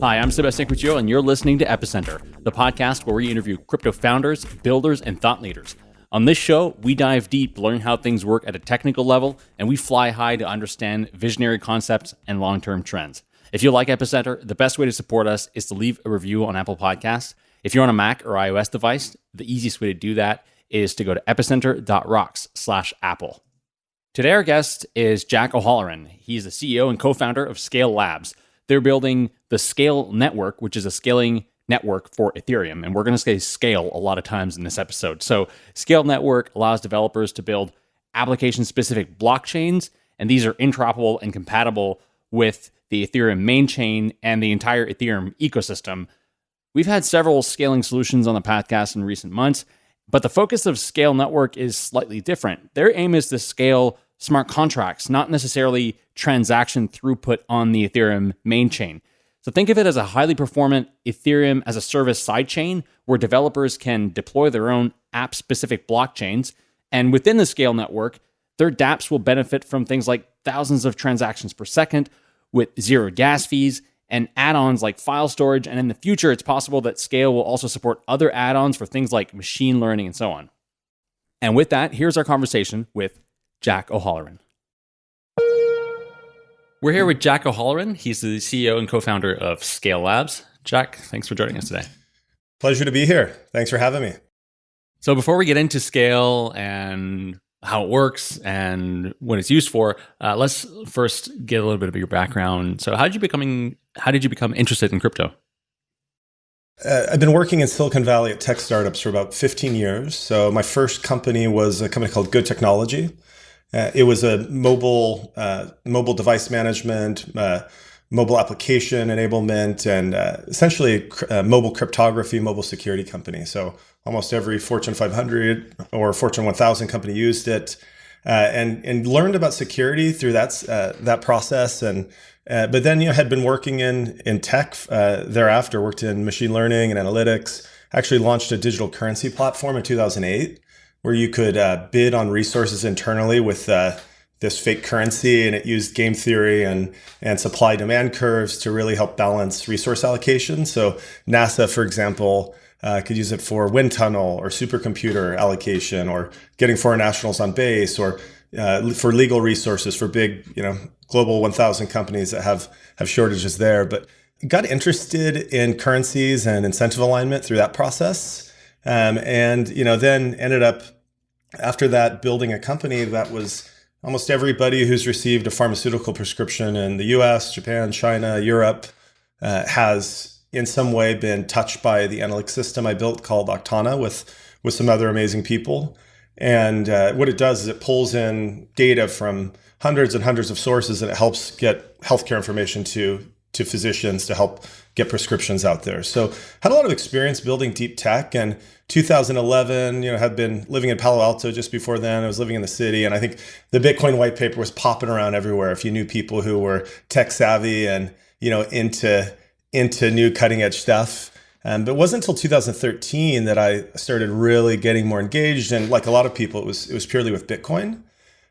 Hi, I'm Sebastian Couture, and you're listening to Epicenter, the podcast where we interview crypto founders, builders, and thought leaders. On this show, we dive deep, learn how things work at a technical level, and we fly high to understand visionary concepts and long term trends. If you like Epicenter, the best way to support us is to leave a review on Apple Podcasts. If you're on a Mac or iOS device, the easiest way to do that is to go to epicenter.rocks slash Apple. Today, our guest is Jack O'Holleran. He's the CEO and co founder of Scale Labs. They're building the Scale Network, which is a scaling network for Ethereum. And we're going to say scale a lot of times in this episode. So, Scale Network allows developers to build application specific blockchains, and these are interoperable and compatible with the Ethereum main chain and the entire Ethereum ecosystem. We've had several scaling solutions on the podcast in recent months, but the focus of Scale Network is slightly different. Their aim is to scale smart contracts, not necessarily transaction throughput on the Ethereum main chain. So think of it as a highly performant Ethereum as a service sidechain where developers can deploy their own app specific blockchains. And within the Scale network, their dApps will benefit from things like thousands of transactions per second with zero gas fees and add-ons like file storage and in the future it's possible that scale will also support other add-ons for things like machine learning and so on and with that here's our conversation with jack o'holleran we're here with jack o'holleran he's the ceo and co-founder of scale labs jack thanks for joining us today pleasure to be here thanks for having me so before we get into scale and how it works and what it's used for. Uh, let's first get a little bit of your background. So, how did you becoming? How did you become interested in crypto? Uh, I've been working in Silicon Valley at tech startups for about 15 years. So, my first company was a company called Good Technology. Uh, it was a mobile uh, mobile device management, uh, mobile application enablement, and uh, essentially mobile cryptography, mobile security company. So almost every Fortune 500 or Fortune 1000 company used it, uh, and and learned about security through that uh, that process. And uh, but then you know had been working in in tech uh, thereafter. Worked in machine learning and analytics. Actually launched a digital currency platform in 2008 where you could uh, bid on resources internally with uh, this fake currency and it used game theory and and supply demand curves to really help balance resource allocation so nasa for example uh, could use it for wind tunnel or supercomputer allocation or getting foreign nationals on base or uh, for legal resources for big, you know, global 1000 companies that have, have shortages there. But got interested in currencies and incentive alignment through that process. Um, and, you know, then ended up after that building a company that was almost everybody who's received a pharmaceutical prescription in the US, Japan, China, Europe uh, has in some way been touched by the analytics system I built called Aktana with with some other amazing people. And uh, what it does is it pulls in data from hundreds and hundreds of sources and it helps get healthcare information to to physicians to help get prescriptions out there. So had a lot of experience building deep tech and 2011, you know, had been living in Palo Alto just before then. I was living in the city and I think the Bitcoin white paper was popping around everywhere if you knew people who were tech savvy and, you know, into into new cutting edge stuff. Um, but it wasn't until 2013 that I started really getting more engaged. And like a lot of people, it was it was purely with Bitcoin.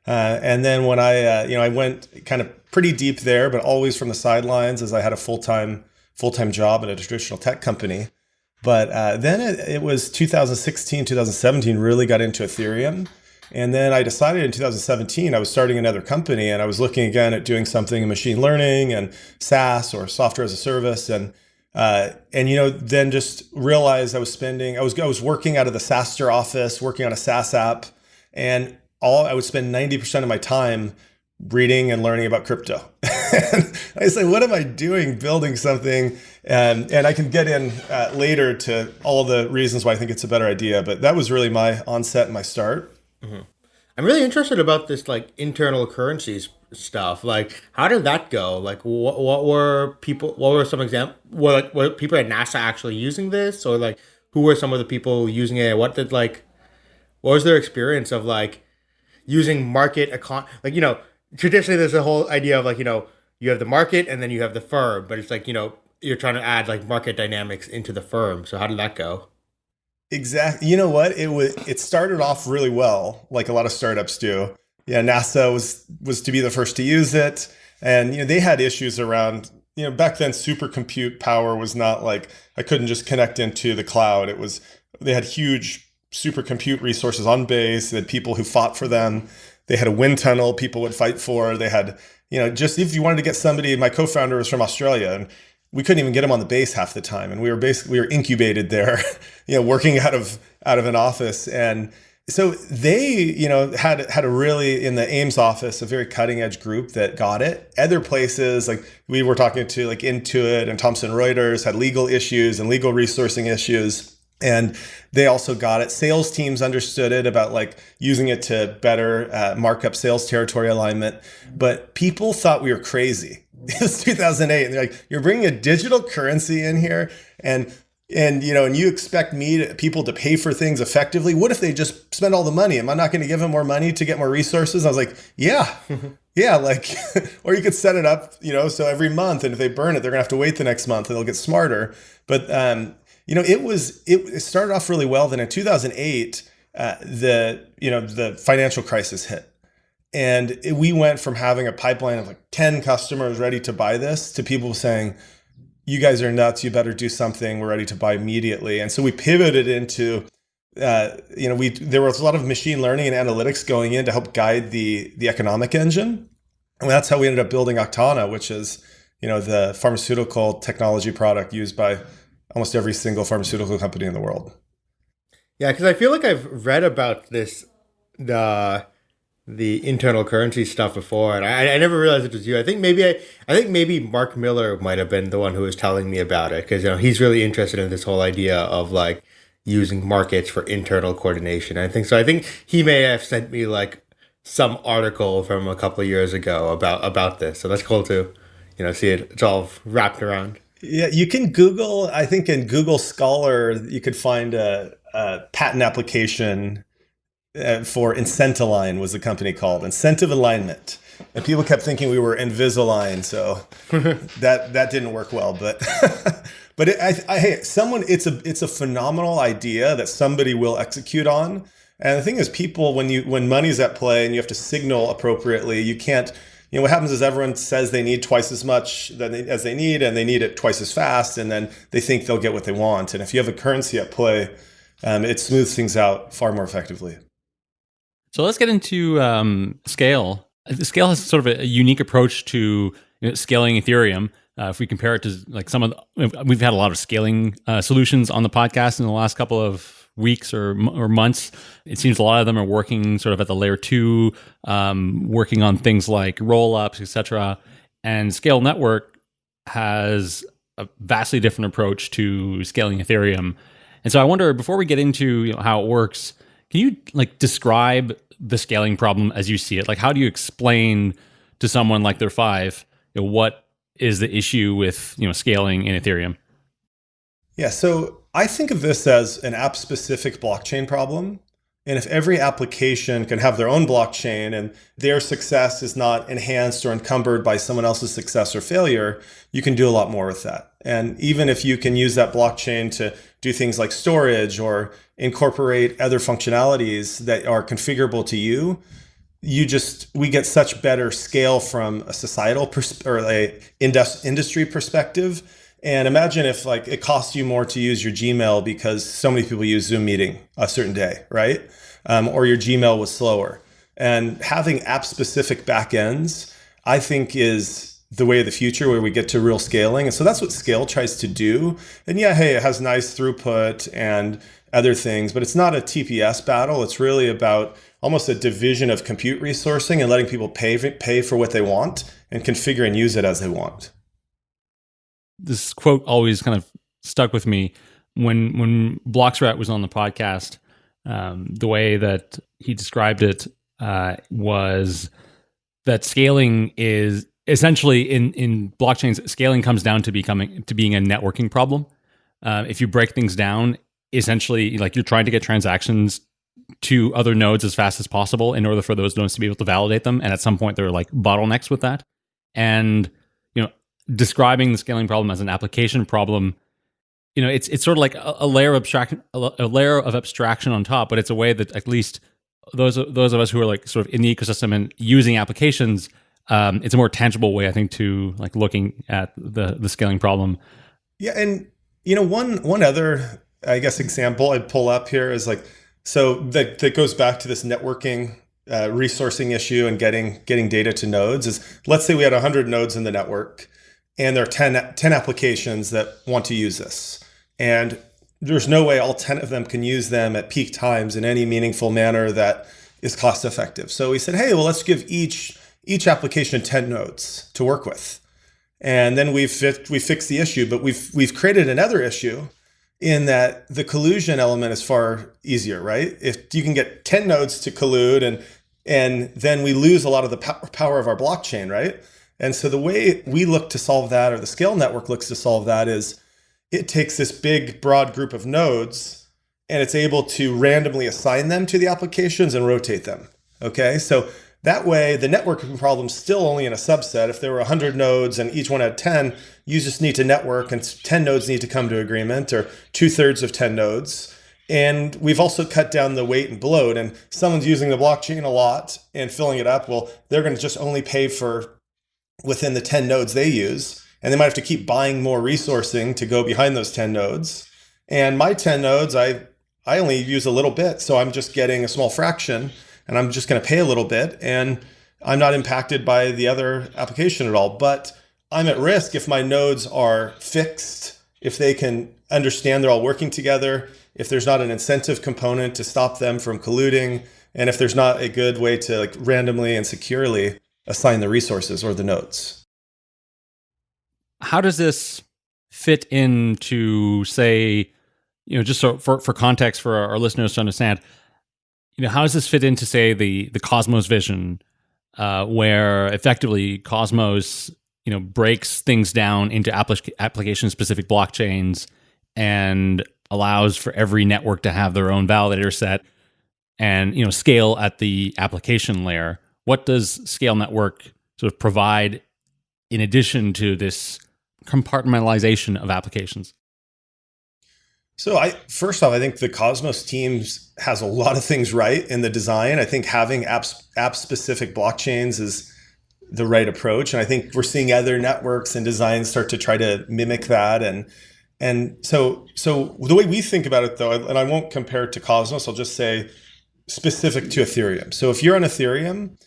Uh, and then when I uh, you know I went kind of pretty deep there, but always from the sidelines as I had a full time full time job at a traditional tech company. But uh, then it, it was 2016, 2017 really got into Ethereum. And then I decided in 2017, I was starting another company and I was looking again at doing something in machine learning and SaaS or software as a service. And, uh, and, you know, then just realized I was spending, I was, I was working out of the SaaStr office, working on a SaaS app and all I would spend 90% of my time reading and learning about crypto. I say, what am I doing building something? And, and I can get in uh, later to all the reasons why I think it's a better idea. But that was really my onset and my start. Mm-hmm. I'm really interested about this like internal currencies stuff. Like, how did that go? Like, what, what were people? What were some example? like, were people at NASA actually using this, or like, who were some of the people using it? What did like, what was their experience of like using market econ? Like, you know, traditionally there's a whole idea of like, you know, you have the market and then you have the firm, but it's like you know you're trying to add like market dynamics into the firm. So how did that go? Exactly. You know what? It was it started off really well, like a lot of startups do. Yeah, NASA was was to be the first to use it, and you know they had issues around you know, back then supercompute power was not like I couldn't just connect into the cloud. It was they had huge supercompute resources on base. They had people who fought for them. They had a wind tunnel people would fight for. They had, you know, just if you wanted to get somebody, my co-founder was from Australia and we couldn't even get him on the base half the time. And we were basically, we were incubated there, you know, working out of, out of an office. And so they, you know, had, had a really, in the Ames office, a very cutting edge group that got it. Other places, like we were talking to like Intuit and Thomson Reuters had legal issues and legal resourcing issues and they also got it. Sales teams understood it about like using it to better uh, mark up sales territory alignment. But people thought we were crazy. It was 2008 and they're like you're bringing a digital currency in here and and you know and you expect me to, people to pay for things effectively? What if they just spend all the money? Am i not going to give them more money to get more resources? I was like yeah. Yeah like or you could set it up you know so every month and if they burn it they're going to have to wait the next month and they'll get smarter. But um you know, it was it, started off really well. Then in 2008, uh, the you know the financial crisis hit, and it, we went from having a pipeline of like 10 customers ready to buy this to people saying, "You guys are nuts. You better do something. We're ready to buy immediately." And so we pivoted into uh, you know, we there was a lot of machine learning and analytics going in to help guide the the economic engine, and that's how we ended up building Aktana, which is you know the pharmaceutical technology product used by almost every single pharmaceutical company in the world. Yeah, because I feel like I've read about this the the internal currency stuff before, and I, I never realized it was you. I think maybe I, I think maybe Mark Miller might have been the one who was telling me about it because you know he's really interested in this whole idea of like using markets for internal coordination. I think so. I think he may have sent me like some article from a couple of years ago about about this. So that's cool to you know see it. It's all wrapped around. Yeah, you can Google. I think in Google Scholar, you could find a, a patent application uh, for Incentiline was the company called Incentive Alignment, and people kept thinking we were Invisalign, so that that didn't work well. But but it, I, I, hey, someone, it's a it's a phenomenal idea that somebody will execute on. And the thing is, people when you when money's at play and you have to signal appropriately, you can't you know what happens is everyone says they need twice as much they, as they need and they need it twice as fast and then they think they'll get what they want. And if you have a currency at play um, it smooths things out far more effectively. So let's get into um, scale. Scale has sort of a unique approach to you know, scaling ethereum. Uh, if we compare it to like some of the, we've had a lot of scaling uh, solutions on the podcast in the last couple of weeks or or months. It seems a lot of them are working sort of at the layer two, um, working on things like roll ups, etc. And Scale Network has a vastly different approach to scaling Ethereum. And so I wonder, before we get into you know, how it works, can you like describe the scaling problem as you see it? Like, how do you explain to someone like their five you know, what is the issue with you know scaling in Ethereum? Yeah, so I think of this as an app specific blockchain problem. And if every application can have their own blockchain and their success is not enhanced or encumbered by someone else's success or failure, you can do a lot more with that. And even if you can use that blockchain to do things like storage or incorporate other functionalities that are configurable to you, you just we get such better scale from a societal or a industry perspective and imagine if like it costs you more to use your Gmail because so many people use Zoom meeting a certain day, right? Um, or your Gmail was slower. And having app specific backends, I think is the way of the future where we get to real scaling. And so that's what scale tries to do. And yeah, hey, it has nice throughput and other things, but it's not a TPS battle. It's really about almost a division of compute resourcing and letting people pay, pay for what they want and configure and use it as they want this quote always kind of stuck with me when when Bloxroute was on the podcast. Um, the way that he described it uh, was that scaling is essentially in in blockchains. Scaling comes down to becoming to being a networking problem. Uh, if you break things down, essentially, like you're trying to get transactions to other nodes as fast as possible in order for those nodes to be able to validate them. And at some point, there are like bottlenecks with that. And describing the scaling problem as an application problem you know it's it's sort of like a, a layer of abstraction a, layer of abstraction on top but it's a way that at least those those of us who are like sort of in the ecosystem and using applications um, it's a more tangible way, I think, to like looking at the the scaling problem. Yeah, and you know, one one other, I guess, example I'd pull up here is like, so that that goes back to this networking uh, resourcing issue and getting getting data to nodes. Is let's say we had 100 nodes in the network, and there are 10, 10 applications that want to use this, and there's no way all 10 of them can use them at peak times in any meaningful manner that is cost effective. So we said, hey, well, let's give each each application 10 nodes to work with. And then we've we fixed the issue, but we've we've created another issue in that the collusion element is far easier, right? If you can get 10 nodes to collude and and then we lose a lot of the power of our blockchain, right? And so the way we look to solve that or the scale network looks to solve that is it takes this big broad group of nodes and it's able to randomly assign them to the applications and rotate them. Okay, so that way the networking problem still only in a subset. If there were 100 nodes and each one had 10, you just need to network and 10 nodes need to come to agreement or two thirds of 10 nodes. And we've also cut down the weight and bloat and someone's using the blockchain a lot and filling it up. Well, they're going to just only pay for within the 10 nodes they use and they might have to keep buying more resourcing to go behind those 10 nodes. And my 10 nodes, I, I only use a little bit. So I'm just getting a small fraction and I'm just going to pay a little bit and I'm not impacted by the other application at all. But I'm at risk if my nodes are fixed, if they can understand they're all working together, if there's not an incentive component to stop them from colluding, and if there's not a good way to like randomly and securely assign the resources or the nodes how does this fit into say you know just so for, for context for our listeners to understand you know how does this fit into say the the cosmos vision uh, where effectively cosmos you know breaks things down into applic- application specific blockchains and allows for every network to have their own validator set and you know scale at the application layer what does scale network sort of provide in addition to this compartmentalization of applications? So I first off, I think the Cosmos teams has a lot of things right in the design. I think having apps app specific blockchains is the right approach, and I think we're seeing other networks and designs start to try to mimic that. And and so so the way we think about it though, and I won't compare it to Cosmos, I'll just say specific to Ethereum. So if you're on Ethereum,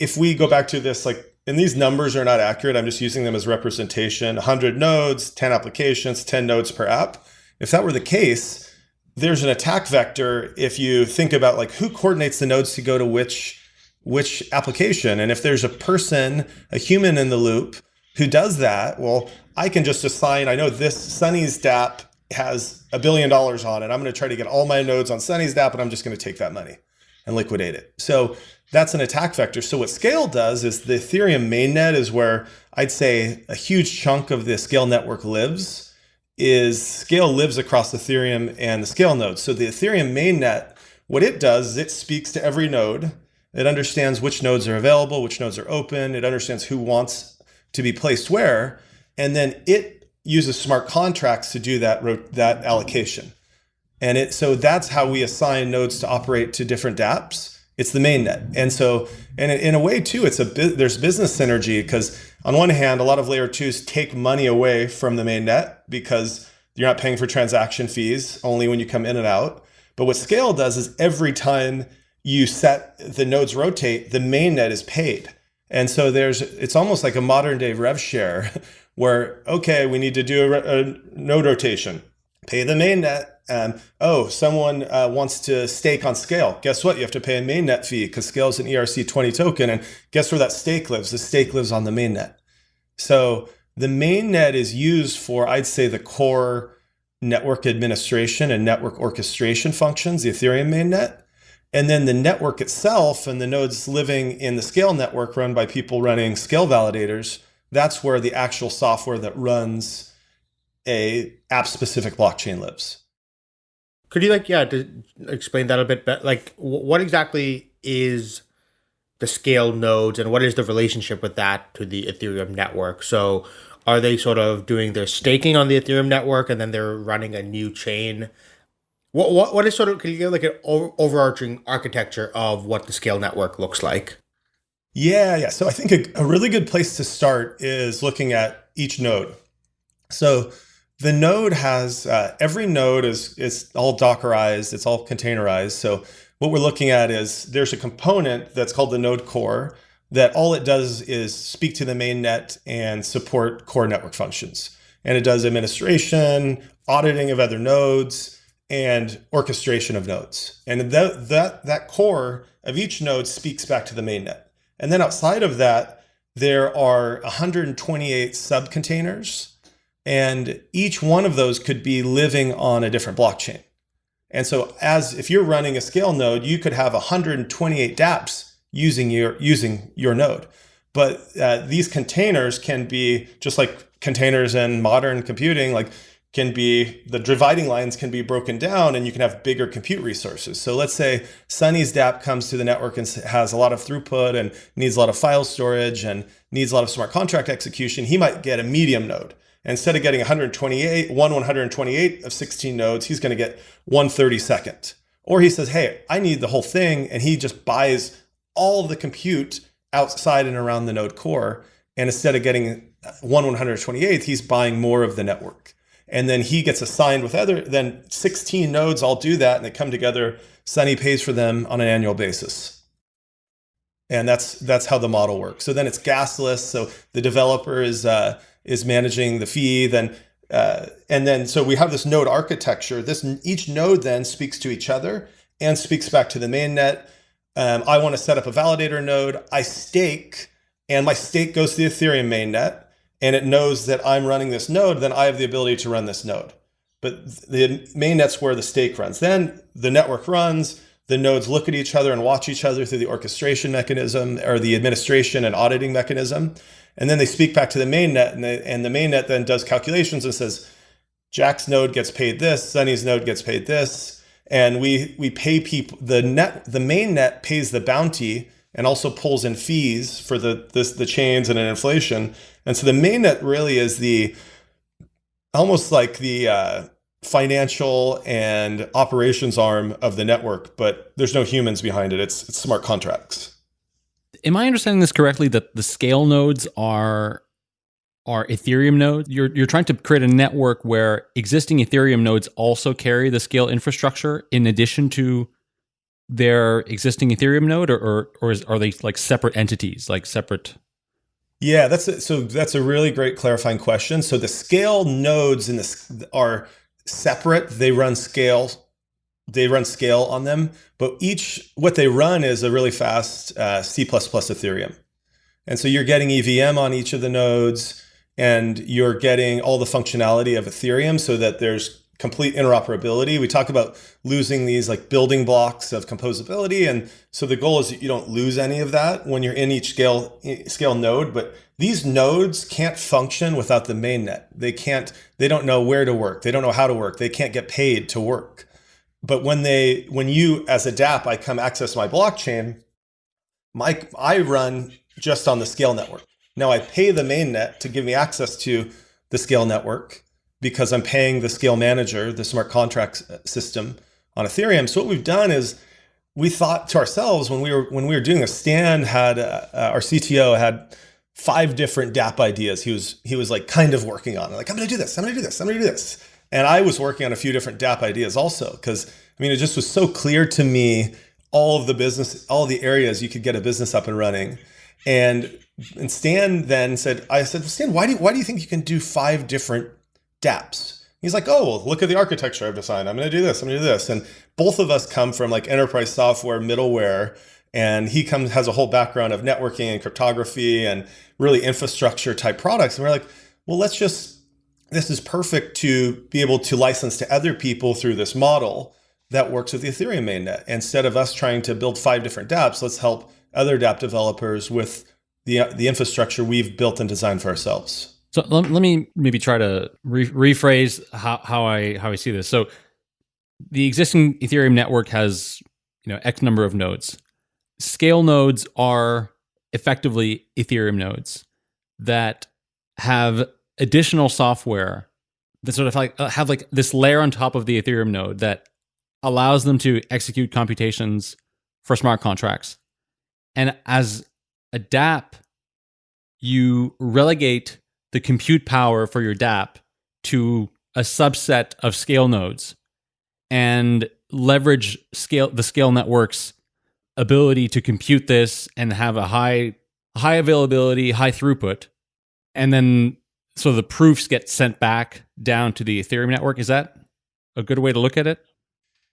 if we go back to this like and these numbers are not accurate. I'm just using them as representation. 100 nodes, 10 applications, 10 nodes per app. If that were the case, there's an attack vector if you think about like who coordinates the nodes to go to which which application. And if there's a person, a human in the loop who does that, well, I can just assign, I know this Sunny's DApp has a billion dollars on it. I'm going to try to get all my nodes on Sunny's DApp and I'm just going to take that money and liquidate it. So that's an attack vector. So what Scale does is the Ethereum mainnet is where I'd say a huge chunk of the Scale network lives. Is Scale lives across Ethereum and the Scale nodes. So the Ethereum mainnet, what it does is it speaks to every node. It understands which nodes are available, which nodes are open. It understands who wants to be placed where, and then it uses smart contracts to do that that allocation. And it so that's how we assign nodes to operate to different dApps it's the main net. And so, and in a way too, it's a there's business synergy because on one hand, a lot of layer twos take money away from the main net because you're not paying for transaction fees only when you come in and out. But what scale does is every time you set the nodes rotate, the main net is paid. And so there's, it's almost like a modern day rev share where, okay, we need to do a, a node rotation, pay the main and oh, someone uh, wants to stake on Scale. Guess what? You have to pay a mainnet fee because Scale is an ERC20 token. And guess where that stake lives? The stake lives on the mainnet. So the mainnet is used for, I'd say, the core network administration and network orchestration functions, the Ethereum mainnet. And then the network itself and the nodes living in the Scale network run by people running Scale validators, that's where the actual software that runs a app specific blockchain lives. Could you like yeah to explain that a bit better? Like what exactly is the scale nodes and what is the relationship with that to the Ethereum network? So are they sort of doing their staking on the Ethereum network and then they're running a new chain? What what what is sort of can you get like an overarching architecture of what the scale network looks like? Yeah, yeah. So I think a, a really good place to start is looking at each node. So the node has uh, every node is is all Dockerized, it's all containerized. So what we're looking at is there's a component that's called the node core that all it does is speak to the main net and support core network functions. And it does administration, auditing of other nodes, and orchestration of nodes. And that, that, that core of each node speaks back to the mainnet. And then outside of that, there are 128 subcontainers, and each one of those could be living on a different blockchain. And so as if you're running a scale node, you could have 128 dApps using your using your node. But uh, these containers can be just like containers in modern computing, like can be the dividing lines can be broken down and you can have bigger compute resources. So let's say Sunny's DApp comes to the network and has a lot of throughput and needs a lot of file storage and needs a lot of smart contract execution. He might get a medium node. Instead of getting 128, one 128 of 16 nodes, he's going to get 132nd. Or he says, hey, I need the whole thing. And he just buys all the compute outside and around the node core. And instead of getting one 128th, he's buying more of the network and then he gets assigned with other, then 16 nodes all do that and they come together. Sunny pays for them on an annual basis. And that's that's how the model works. So then it's gasless. So the developer is uh, is managing the fee. Then uh, and then so we have this node architecture. This each node then speaks to each other and speaks back to the main net. Um, I want to set up a validator node. I stake, and my stake goes to the Ethereum mainnet and it knows that I'm running this node, then I have the ability to run this node. But the main net's where the stake runs. Then the network runs, the nodes look at each other and watch each other through the orchestration mechanism or the administration and auditing mechanism. And then they speak back to the main net and, they, and the main net then does calculations and says, Jack's node gets paid this, Sunny's node gets paid this. And we, we pay people, the net, the main net pays the bounty and also pulls in fees for the, this, the chains and an inflation. And so the mainnet really is the almost like the uh, financial and operations arm of the network, but there's no humans behind it. It's, it's smart contracts. Am I understanding this correctly that the scale nodes are are Ethereum nodes? You're you're trying to create a network where existing Ethereum nodes also carry the scale infrastructure in addition to their existing Ethereum node, or or, or is, are they like separate entities, like separate yeah, that's a, so that's a really great clarifying question. So the scale nodes in this are separate. They run scale, they run scale on them, but each what they run is a really fast uh, C++ Ethereum. And so you're getting EVM on each of the nodes and you're getting all the functionality of Ethereum so that there's complete interoperability. We talk about losing these like building blocks of composability. And so the goal is that you don't lose any of that when you're in each scale scale node, but these nodes can't function without the mainnet. They can't, they don't know where to work. They don't know how to work. They can't get paid to work. But when they, when you as a DApp, I come access my blockchain, my, I run just on the scale network. Now I pay the mainnet to give me access to the scale network because I'm paying the scale manager, the smart contract system on Ethereum. So what we've done is we thought to ourselves when we were when we were doing this, Stan had uh, uh our CTO had five different DApp ideas. He was he was like kind of working on it. Like I'm going to do this. I'm going to do this. I'm going to do this. And I was working on a few different DApp ideas also because I mean it just was so clear to me all of the business, all the areas you could get a business up and running. And and Stan then said, I said, Stan, why do you, why do you think you can do five different dApps. He's like, oh, well, look at the architecture I've designed. I'm going to do this. I'm going to do this. And both of us come from like enterprise software, middleware, and he comes has a whole background of networking and cryptography and really infrastructure type products. And we're like, well, let's just this is perfect to be able to license to other people through this model that works with the Ethereum mainnet. Instead of us trying to build five different dApps, let's help other dApp developers with the, the infrastructure we've built and designed for ourselves. So let, let me maybe try to re- rephrase how, how I how I see this. So the existing Ethereum network has you know X number of nodes. Scale nodes are effectively Ethereum nodes that have additional software that sort of like uh, have like this layer on top of the Ethereum node that allows them to execute computations for smart contracts. And as a DApp, you relegate the compute power for your DApp to a subset of scale nodes and leverage scale the scale network's ability to compute this and have a high high availability, high throughput. And then so the proofs get sent back down to the Ethereum network. Is that a good way to look at it?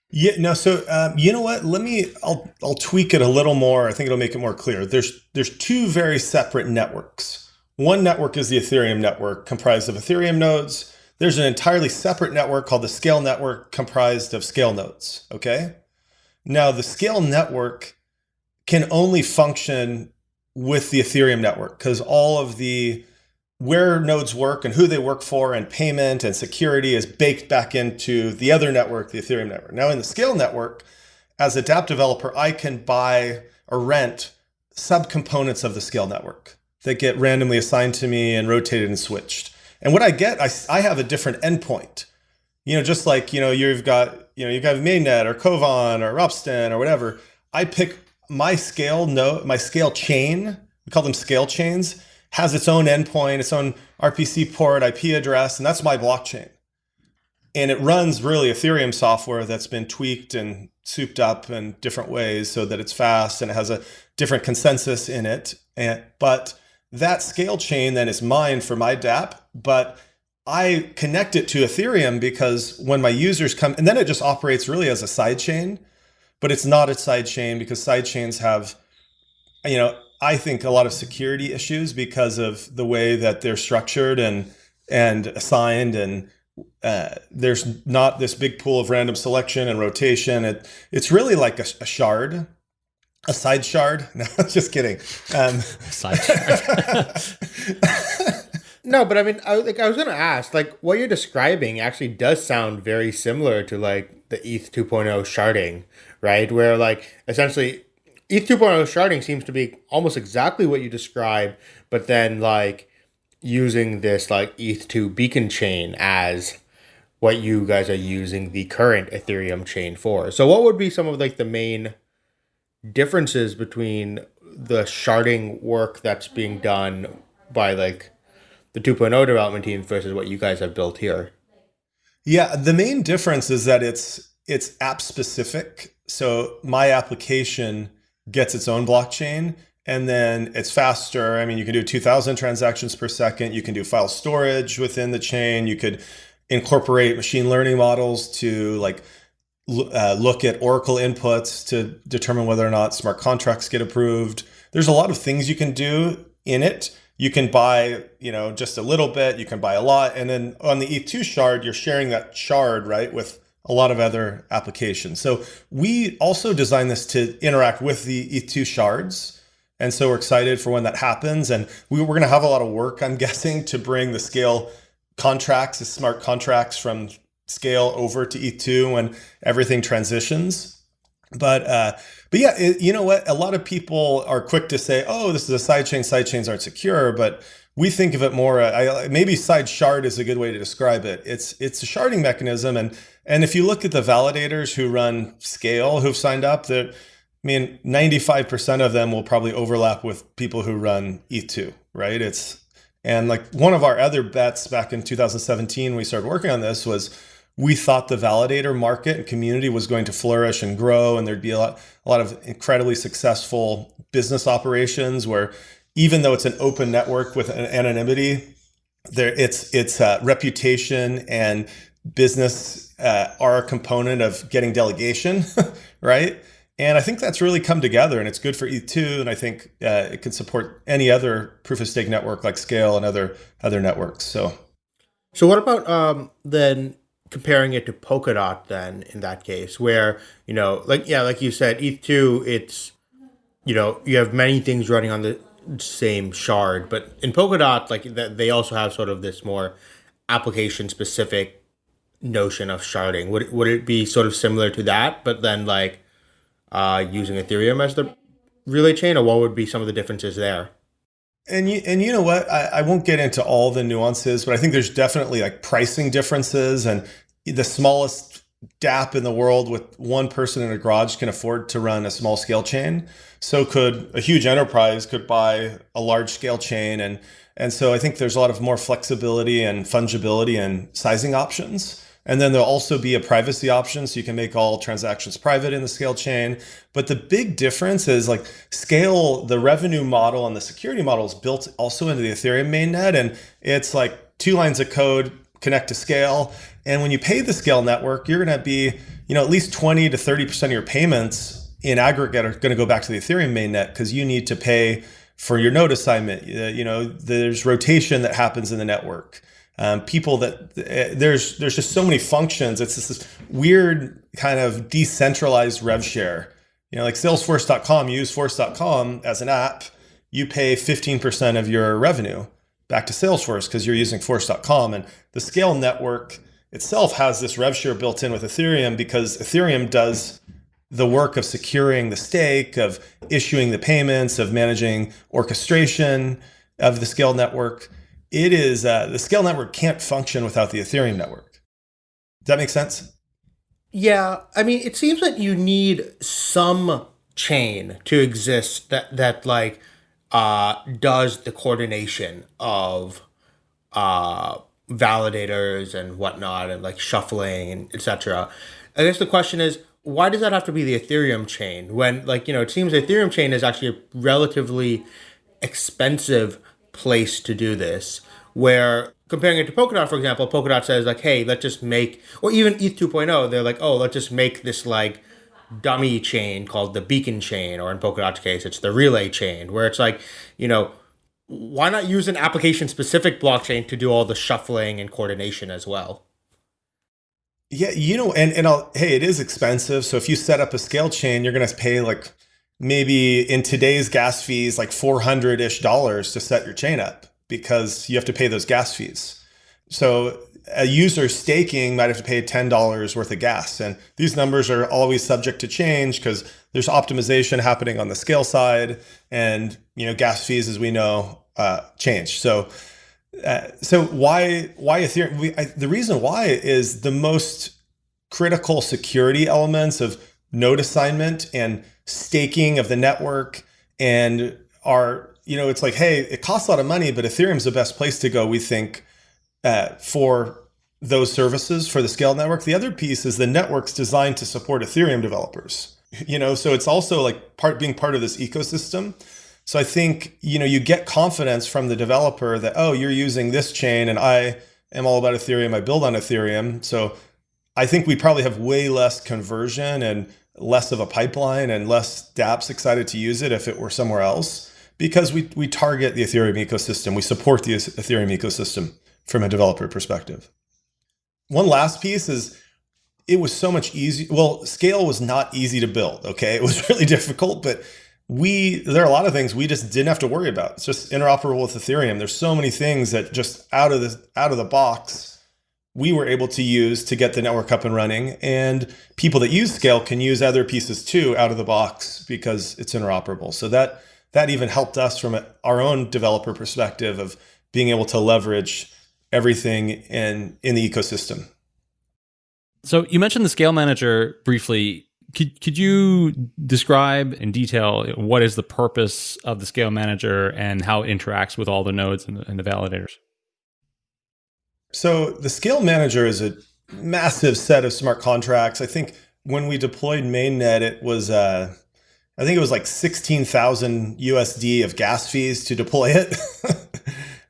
Yeah, no. So um, you know what? Let me. I'll I'll tweak it a little more. I think it'll make it more clear. There's there's two very separate networks. One network is the Ethereum network, comprised of Ethereum nodes. There's an entirely separate network called the Scale network, comprised of Scale nodes. Okay. Now the Scale network can only function with the Ethereum network because all of the where nodes work and who they work for and payment and security is baked back into the other network, the Ethereum network. Now in the Scale network, as a dApp developer, I can buy or rent subcomponents of the Scale network that get randomly assigned to me and rotated and switched. And what I get, I, I have a different endpoint. You know, just like, you know, you've got, you know, you've got Mainnet or Kovan or Ropsten or whatever. I pick my scale node, my scale chain, we call them scale chains has its own endpoint, its own RPC port, IP address, and that's my blockchain. And it runs really Ethereum software that's been tweaked and souped up in different ways so that it's fast and it has a different consensus in it. And, but that scale chain then is mine for my dApp, but I connect it to Ethereum because when my users come, and then it just operates really as a side chain, but it's not a side chain because side chains have, you know, I think a lot of security issues because of the way that they're structured and and assigned and uh, there's not this big pool of random selection and rotation. It, it's really like a, a shard, a side shard. No, just kidding. Um, side shard. no, but I mean, I, like I was gonna ask, like what you're describing actually does sound very similar to like the ETH 2.0 sharding, right? Where like essentially ETH 2.0 sharding seems to be almost exactly what you describe, but then like using this like ETH2 beacon chain as what you guys are using the current Ethereum chain for. So what would be some of like the main differences between the sharding work that's being done by like the 2.0 development team versus what you guys have built here? Yeah, the main difference is that it's it's app specific. So my application gets its own blockchain and then it's faster. I mean, you can do 2000 transactions per second. You can do file storage within the chain. You could incorporate machine learning models to like uh, look at Oracle inputs to determine whether or not smart contracts get approved. There's a lot of things you can do in it. You can buy, you know, just a little bit, you can buy a lot. And then on the ETH2 shard, you're sharing that shard, right, with a lot of other applications. So we also designed this to interact with the ETH2 shards. And so we're excited for when that happens. And we, are going to have a lot of work, I'm guessing, to bring the scale contracts, the smart contracts from scale over to ETH2 when everything transitions. But uh, but yeah, it, you know what? A lot of people are quick to say, "Oh, this is a sidechain. Sidechains aren't secure." But we think of it more. Uh, I, maybe side shard is a good way to describe it. It's it's a sharding mechanism, and and if you look at the validators who run Scale who've signed up, that I mean, 95% of them will probably overlap with people who run ETH2, right? It's and like one of our other bets back in 2017, we started working on this was we thought the validator market and community was going to flourish and grow, and there'd be a lot, a lot of incredibly successful business operations where even though it's an open network with an anonymity, there it's it's uh, reputation and business uh, are a component of getting delegation, right? And I think that's really come together and it's good for ETH2. And I think uh, it can support any other proof of stake network like Scale and other other networks. So, so what about um, then comparing it to Polkadot then in that case, where, you know, like, yeah, like you said, ETH2, it's, you know, you have many things running on the same shard, but in Polkadot, like they also have sort of this more application specific notion of sharding. Would would it be sort of similar to that, but then like uh, using Ethereum as the relay chain, or what would be some of the differences there? And you, and you know what? I, I won't get into all the nuances, but I think there's definitely like pricing differences, and the smallest dApp in the world with one person in a garage can afford to run a small scale chain. So could a huge enterprise could buy a large scale chain. And, and so I think there's a lot of more flexibility and fungibility and sizing options. And then there'll also be a privacy option. So you can make all transactions private in the scale chain. But the big difference is like scale, the revenue model and the security model is built also into the Ethereum mainnet. And it's like two lines of code connect to scale. And when you pay the scale network, you're going to be, you know, at least 20 to 30% of your payments in aggregate are going to go back to the Ethereum mainnet because you need to pay for your node assignment. Uh, you know, there's rotation that happens in the network. Um, people that uh, there's there's just so many functions. It's just this weird kind of decentralized rev share. You know, like Salesforce.com, use Force.com as an app. You pay 15% of your revenue back to Salesforce because you're using Force.com. And the scale network itself has this rev share built in with Ethereum because Ethereum does the work of securing the stake, of issuing the payments, of managing orchestration of the scale network. It is uh, the scale network can't function without the Ethereum network. Does that make sense? Yeah, I mean, it seems that you need some chain to exist that that like uh, does the coordination of uh, validators and whatnot and like shuffling and etc. I guess the question is, why does that have to be the Ethereum chain when like, you know, it seems the Ethereum chain is actually a relatively expensive place to do this where comparing it to Polkadot, for example, Polkadot says like, hey, let's just make, or even ETH 2.0, they're like, oh, let's just make this like dummy chain called the beacon chain, or in Polkadot's case, it's the relay chain, where it's like, you know, why not use an application specific blockchain to do all the shuffling and coordination as well? Yeah, you know, and and I'll, hey, it is expensive. So if you set up a scale chain, you're going to pay like maybe in today's gas fees like 400 ish dollars to set your chain up because you have to pay those gas fees. So a user staking might have to pay $10 worth of gas. And these numbers are always subject to change because there's optimization happening on the scale side and, you know, gas fees, as we know, uh, change. So, uh, so why, why Ethereum? We, I, the reason why is the most critical security elements of node assignment and staking of the network and are, you know, it's like, hey, it costs a lot of money, but Ethereum's the best place to go, we think, uh, for those services for the scale network. The other piece is the network's designed to support Ethereum developers. You know, so it's also like part being part of this ecosystem. So I think, you know, you get confidence from the developer that, oh, you're using this chain and I am all about Ethereum. I build on Ethereum. So I think we probably have way less conversion and less of a pipeline and less dApps excited to use it if it were somewhere else because we, we target the Ethereum ecosystem. We support the Ethereum ecosystem from a developer perspective. One last piece is it was so much easier. Well, scale was not easy to build. Okay. It was really difficult, but we, there are a lot of things we just didn't have to worry about. It's just interoperable with Ethereum. There's so many things that just out of the, out of the box, we were able to use to get the network up and running. And people that use scale can use other pieces too out of the box because it's interoperable. So that, that even helped us from our own developer perspective of being able to leverage everything in in the ecosystem. So you mentioned the scale manager briefly. Could, could you describe in detail what is the purpose of the scale manager and how it interacts with all the nodes and the, and the validators? So the scale manager is a massive set of smart contracts. I think when we deployed mainnet, it was uh, I think it was like 16,000 USD of gas fees to deploy it.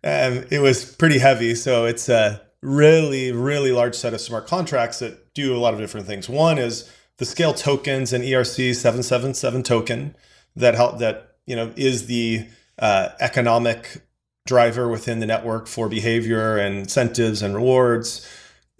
um, it was pretty heavy. So it's a really, really large set of smart contracts that do a lot of different things. One is the scale tokens and ERC 777 token that help that, you know, is the uh, economic driver within the network for behavior and incentives and rewards.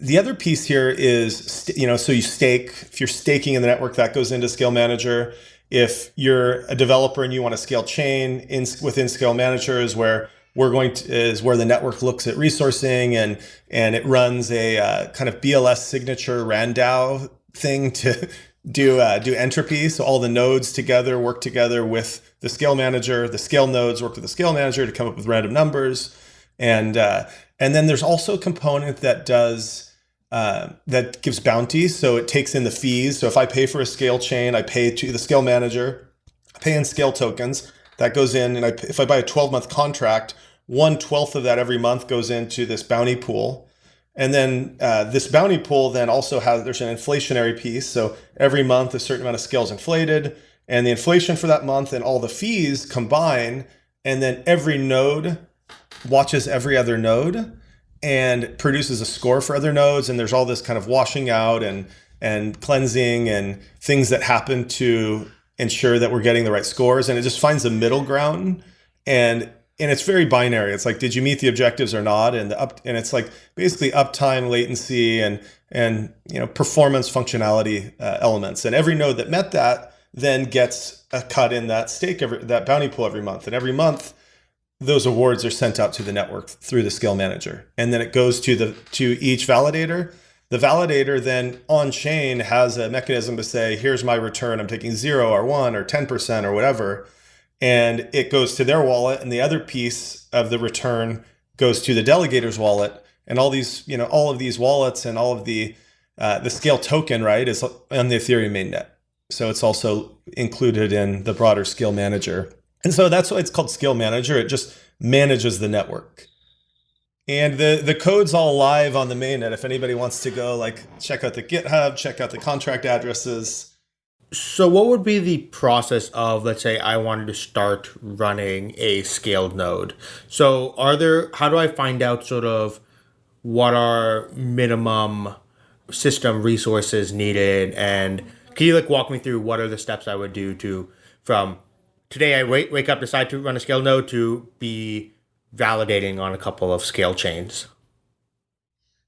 The other piece here is, you know, so you stake, if you're staking in the network, that goes into Scale Manager. If you're a developer and you want to scale chain in within Scale Manager is where we're going to is where the network looks at resourcing and and it runs a uh, kind of BLS signature RANDAO thing to do uh, do entropy. So all the nodes together work together with the scale manager. The scale nodes work with the scale manager to come up with random numbers, and uh, and then there's also a component that does uh, that gives bounty. So it takes in the fees. So if I pay for a scale chain, I pay to the scale manager, I pay in scale tokens. That goes in, and I, if I buy a 12 month contract, one twelfth of that every month goes into this bounty pool. And then uh, this bounty pool then also has there's an inflationary piece. So every month a certain amount of scale is inflated, and the inflation for that month and all the fees combine, and then every node watches every other node and produces a score for other nodes. And there's all this kind of washing out and and cleansing and things that happen to ensure that we're getting the right scores. And it just finds a middle ground. And and it's very binary. It's like, did you meet the objectives or not? And the up and it's like basically uptime, latency, and and you know performance functionality uh, elements. And every node that met that then gets a cut in that stake every that bounty pool every month. And every month, those awards are sent out to the network through the SKALE manager, and then it goes to the to each validator. The validator then on chain has a mechanism to say, here's my return. I'm taking zero or one or 10% or whatever and it goes to their wallet and the other piece of the return goes to the delegator's wallet and all these you know all of these wallets and all of the uh, the SKALE token right is on the ethereum mainnet so it's also included in the broader SKALE manager and so that's why it's called SKALE manager it just manages the network and the the code's all live on the mainnet if anybody wants to go like check out the github check out the contract addresses so, what would be the process of, let's say, I wanted to start running a scaled node? So, are there, how do I find out sort of what are minimum system resources needed? And can you like walk me through what are the steps I would do to, from today I wake, wake up, decide to run a SKALE node to be validating on a couple of SKALE chains?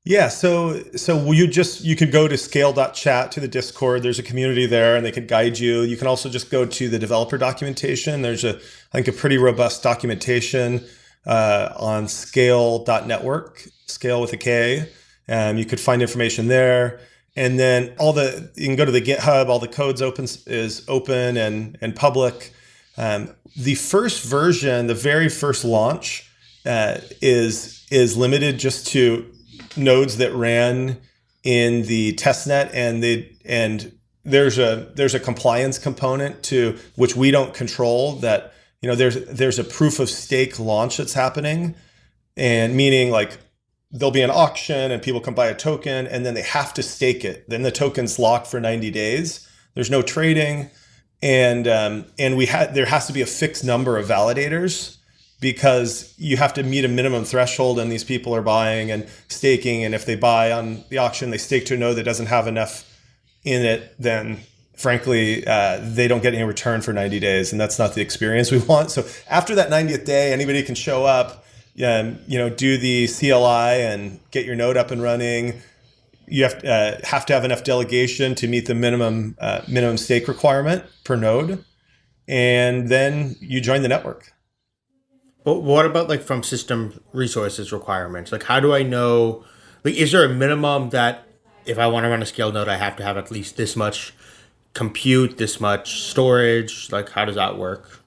Yeah, so so you just you could go to skale.chat to the Discord. There's a community there and they could guide you. You can also just go to the developer documentation. There's a I think a pretty robust documentation uh, on skale.network, SKALE with a K. Um, you could find information there. And then all the you can go to the GitHub, all the codes open is open and and public. Um, the first version, the very first launch, uh, is is limited just to nodes that ran in the testnet and they and there's a there's a compliance component to which we don't control that you know there's there's a proof of stake launch that's happening and meaning like there'll be an auction and people can buy a token and then they have to stake it. Then the token's locked for 90 days. There's no trading. And um, and we had there has to be a fixed number of validators because you have to meet a minimum threshold and these people are buying and staking. And if they buy on the auction they stake to a node that doesn't have enough in it then frankly uh, they don't get any return for 90 days. And that's not the experience we want. So after that 90th day anybody can show up and you know do the cli and get your node up and running you have, uh, have to have enough delegation to meet the minimum uh, minimum stake requirement per node and then you join the network but what about like from system resources requirements? Like, how do I know? Like, is there a minimum that if I want to run a SKALE node, I have to have at least this much compute, this much storage? Like, how does that work?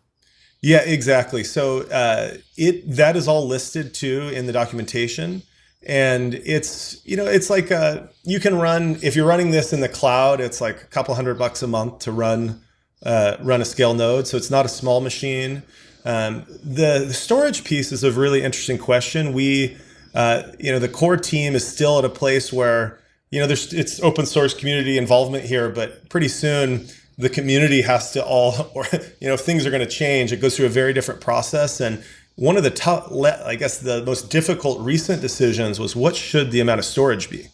Yeah, exactly. So uh, it that is all listed too in the documentation, and it's you know it's like uh, you can run if you're running this in the cloud, it's like a couple hundred bucks a month to run uh, run a SKALE node. So it's not a small machine. Um, the, the, storage piece is a really interesting question. We, uh, you know, the core team is still at a place where, you know, there's it's open source community involvement here, but pretty soon the community has to all, or you know, if things are going to change, it goes through a very different process. And one of the tough, I guess, the most difficult recent decisions was what should the amount of storage be,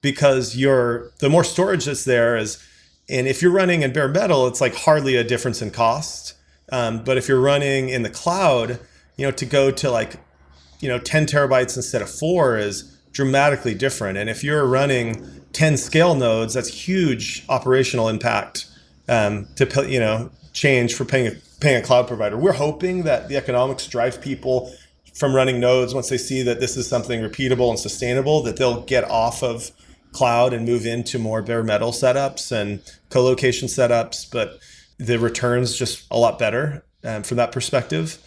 because you're the more storage that's there is, and if you're running in bare metal, it's like hardly a difference in cost um, but if you're running in the cloud, you know, to go to like, you know, 10 terabytes instead of four is dramatically different. And if you're running 10 SKALE nodes, that's huge operational impact um, to, you know, change for paying a, paying a cloud provider. We're hoping that the economics drive people from running nodes once they see that this is something repeatable and sustainable, that they'll get off of cloud and move into more bare metal setups and co-location setups. But the returns just a lot better um, from that perspective.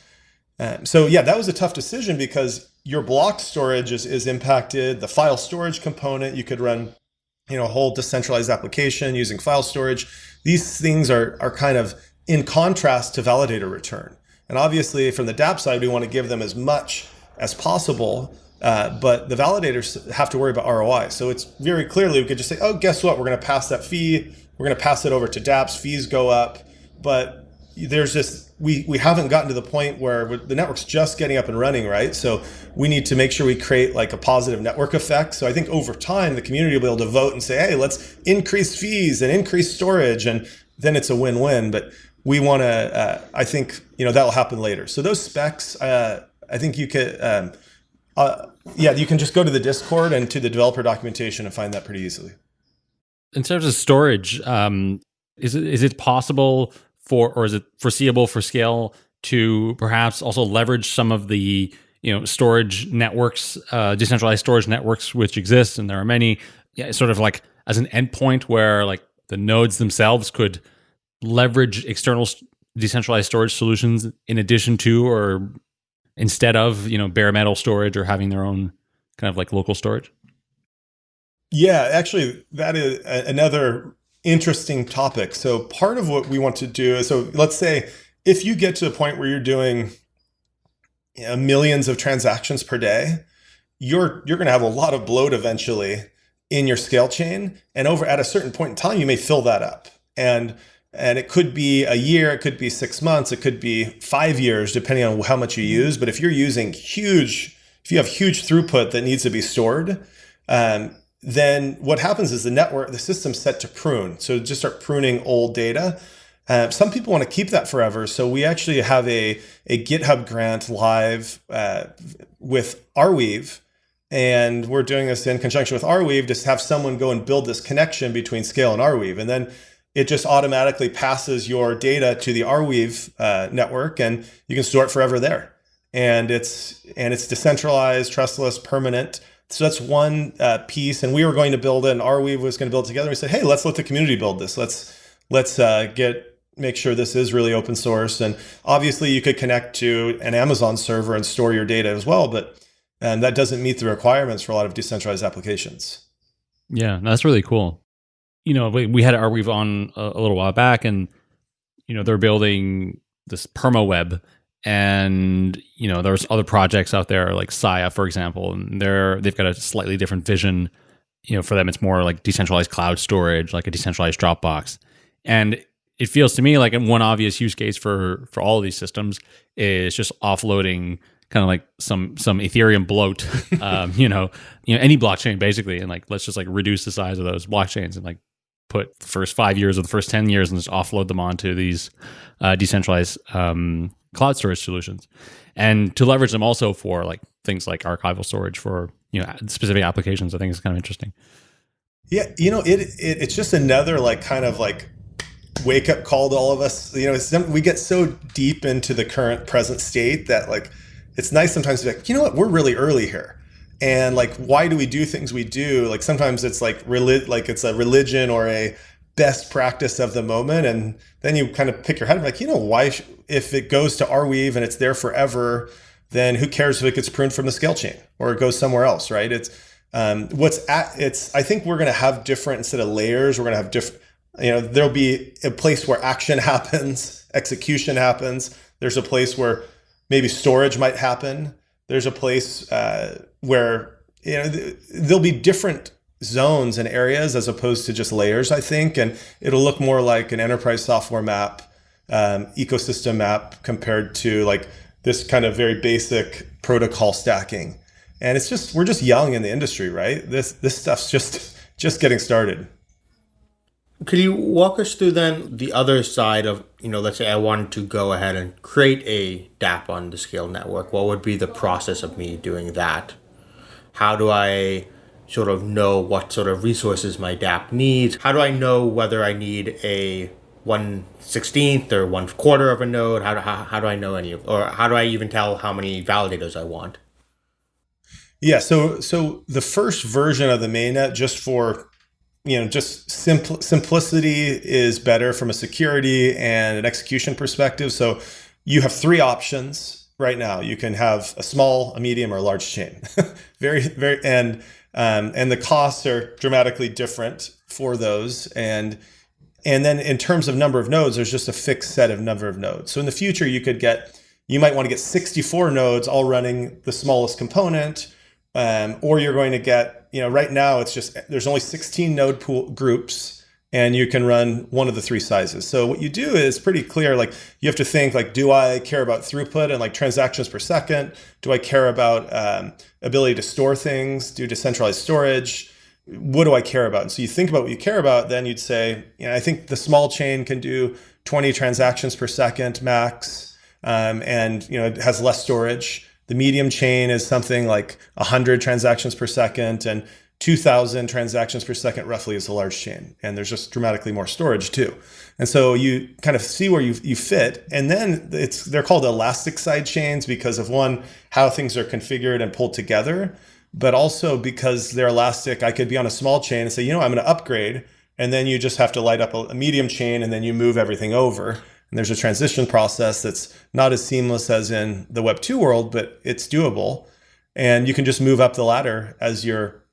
Um, so yeah, that was a tough decision because your block storage is, is impacted. The file storage component, you could run, you know, a whole decentralized application using file storage. These things are are kind of in contrast to validator return. And obviously, from the DApp side, we want to give them as much as possible. Uh, but the validators have to worry about ROI. So it's very clearly we could just say, oh, guess what? We're going to pass that fee. We're going to pass it over to dApps. Fees go up. But there's just we we haven't gotten to the point where the network's just getting up and running, right? So we need to make sure we create like a positive network effect. So I think over time the community will be able to vote and say, hey, let's increase fees and increase storage, and then it's a win-win. But we want to, uh, I think, you know, that'll happen later. So those specs, uh, I think you could, um, uh, yeah, you can just go to the Discord and to the developer documentation and find that pretty easily. In terms of storage, um, is it is it possible for, or is it foreseeable for SKALE to perhaps also leverage some of the you know storage networks, uh, decentralized storage networks which exist, and there are many, yeah, sort of like as an endpoint where like the nodes themselves could leverage external decentralized storage solutions in addition to or instead of you know bare metal storage or having their own kind of like local storage? Yeah actually that is another interesting topic. So part of what we want to do is so let's say if you get to a point where you're doing you know, millions of transactions per day you're you're going to have a lot of bloat eventually in your SKALE chain. And over at a certain point in time you may fill that up. And and it could be a year, it could be six months, it could be five years, depending on how much you use. But if you're using huge, if you have huge throughput that needs to be stored, um, then what happens is the network, the system's set to prune. So just start pruning old data. Uh, some people want to keep that forever. So we actually have a, a GitHub grant live uh, with Arweave. And we're doing this in conjunction with Arweave to have someone go and build this connection between SKALE and Arweave. And then it just automatically passes your data to the Arweave uh, network and you can store it forever there. And it's and it's decentralized, trustless, permanent. So that's one uh, piece. And we were going to build it, and Arweave was going to build it together. We said, hey, let's let the community build this. Let's let's uh, get make sure this is really open source. And obviously, you could connect to an Amazon server and store your data as well, but and that doesn't meet the requirements for a lot of decentralized applications. Yeah, that's really cool you know, we, we had Arweave on a, a, little while back, and you know they're building this perma web, and you know there's other projects out there like Sia, for example, and they're they've got a slightly different vision. You know, for them it's more like decentralized cloud storage, like a decentralized Dropbox, and it feels to me like one obvious use case for for all of these systems is just offloading kind of like some some Ethereum bloat, um, you know, you know any blockchain basically, and like let's just like reduce the size of those blockchains and like put the first five years or the first 10 years and just offload them onto these uh, decentralized um, cloud storage solutions. And to leverage them also for like things like archival storage for you know specific applications i think is kind of interesting. Yeah you know it, it it's just another like kind of like wake up call to all of us. You know we get so deep into the current present state that like it's nice sometimes to be like you know what? We're really early here. And like why do we do things we do? Like sometimes it's like relig- like it's a religion or a best practice of the moment. And then you kind of pick your head like you know why if it goes to Arweave and it's there forever then who cares if it gets pruned from the SKALE chain or it goes somewhere else right? It's um, what's at it's i think we're going to have different instead of layers we're going to have different you know there'll be a place where action happens execution happens. There's a place where maybe storage might happen. There's a place uh, where you know there'll be different zones and areas as opposed to just layers i think and it'll look more like an enterprise software map um, ecosystem map compared to like this kind of very basic protocol stacking and it's just we're just young in the industry right this this stuff's just just getting started could you walk us through then the other side of, you know, let's say I wanted to go ahead and create a DApp on the SKALE network. What would be the process of me doing that? How do I sort of know what sort of resources my DApp needs? How do I know whether I need a 1 16th or 1 quarter of a node? How do, how, how do I know any of, or how do I even tell how many validators I want? Yeah, so so the first version of the mainnet, just for you know, just simple simplicity is better from a security and an execution perspective. So you have three options. right now. You can have a small, a medium, or a large chain. very, very, and um, and the costs are dramatically different for those. And and then in terms of number of nodes, there's just a fixed set of number of nodes. So in the future, you could get, you might want to get 64 nodes all running the smallest component, um, or you're going to get, you know, right now it's just, there's only 16 node pool groups and you can run one of the three sizes. So what you do is pretty clear, like you have to think like, do I care about throughput and like transactions per second? Do I care about um, ability to store things, do decentralized storage? what do I care about? And so you think about what you care about, then you'd say, you know, I think the small chain can do 20 transactions per second max, um, and you know, it has less storage. The medium chain is something like 100 transactions per second, and 2000 transactions per second roughly is a large chain. And there's just dramatically more storage too. And so you kind of see where you, you fit. And then it's they're called elastic side chains because of one, how things are configured and pulled together but also because they're elastic, I could be on a small chain and say, you know, I'm going to upgrade. And then you just have to light up a, medium chain and then you move everything over. And there's a transition process that's not as seamless as in the Web 2 world, but it's doable. And you can just move up the ladder as your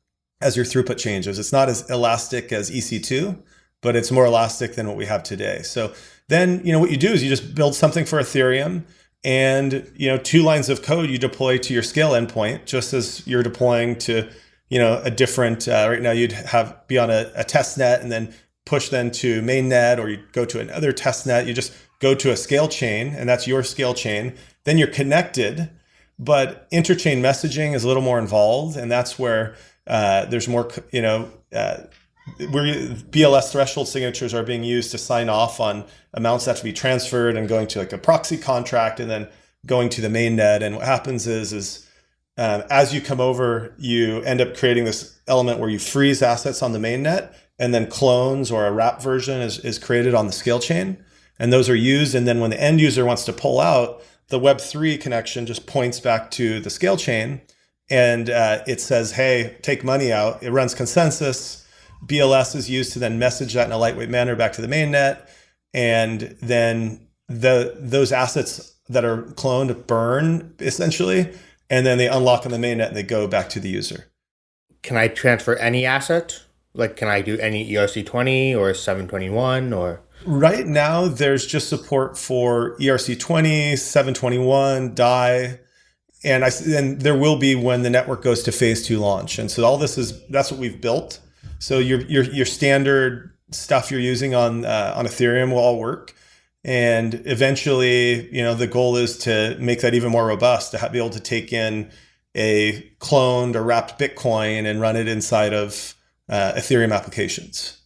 as your throughput changes. It's not as elastic as EC2, but it's more elastic than what we have today. So then, you know, what you do is you just build something for Ethereum and you know two lines of code you deploy to your SKALE endpoint just as you're deploying to you know a different uh, right now you'd have be on a, a test net and then push then to mainnet or you go to another test net you just go to a SKALE chain and that's your SKALE chain then you're connected but interchain messaging is a little more involved and that's where uh, there's more you know uh, where BLS threshold signatures are being used to sign off on amounts that have to be transferred and going to like a proxy contract and then going to the main net. And what happens is, is um, as you come over, you end up creating this element where you freeze assets on the main net and then clones or a wrap version is, is created on the SKALE chain. And those are used. And then when the end user wants to pull out, the Web3 connection just points back to the SKALE chain and uh, it says, hey, take money out. It runs consensus BLS is used to then message that in a lightweight manner back to the mainnet. And then the those assets that are cloned burn essentially, and then they unlock on the mainnet and they go back to the user. Can I transfer any asset? Like, can I do any ERC20 or 721 or? Right now, there's just support for ERC20, 721, DAI, and I and there will be when the network goes to phase two launch. And so all this is that's what we've built. So your your your standard stuff you're using on uh, on Ethereum will all work. And eventually, you know, the goal is to make that even more robust, to have, be able to take in a cloned or wrapped Bitcoin and run it inside of uh, Ethereum applications.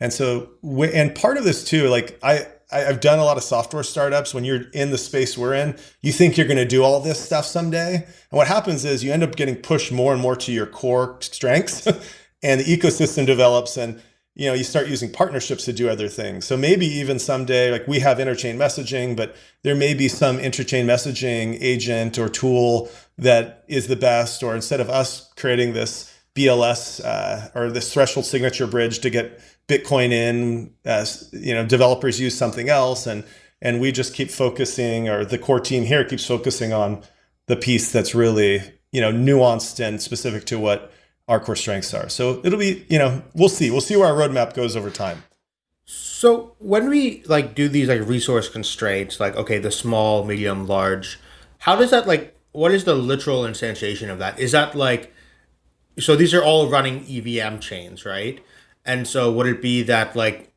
And so, and part of this too, like I, I've done a lot of software startups. When you're in the space we're in, you think you're going to do all this stuff someday. And what happens is you end up getting pushed more and more to your core strengths. and the ecosystem develops and you know you start using partnerships to do other things so maybe even someday like we have interchain messaging but there may be some interchain messaging agent or tool that is the best or instead of us creating this bls uh, or this threshold signature bridge to get bitcoin in as you know developers use something else and and we just keep focusing or the core team here keeps focusing on the piece that's really you know nuanced and specific to what our core strengths are. So it'll be, you know, we'll see. We'll see where our roadmap goes over time. So when we like do these like resource constraints, like okay, the small, medium, large, how does that like what is the literal instantiation of that? Is that like so these are all running EVM chains, right? And so would it be that like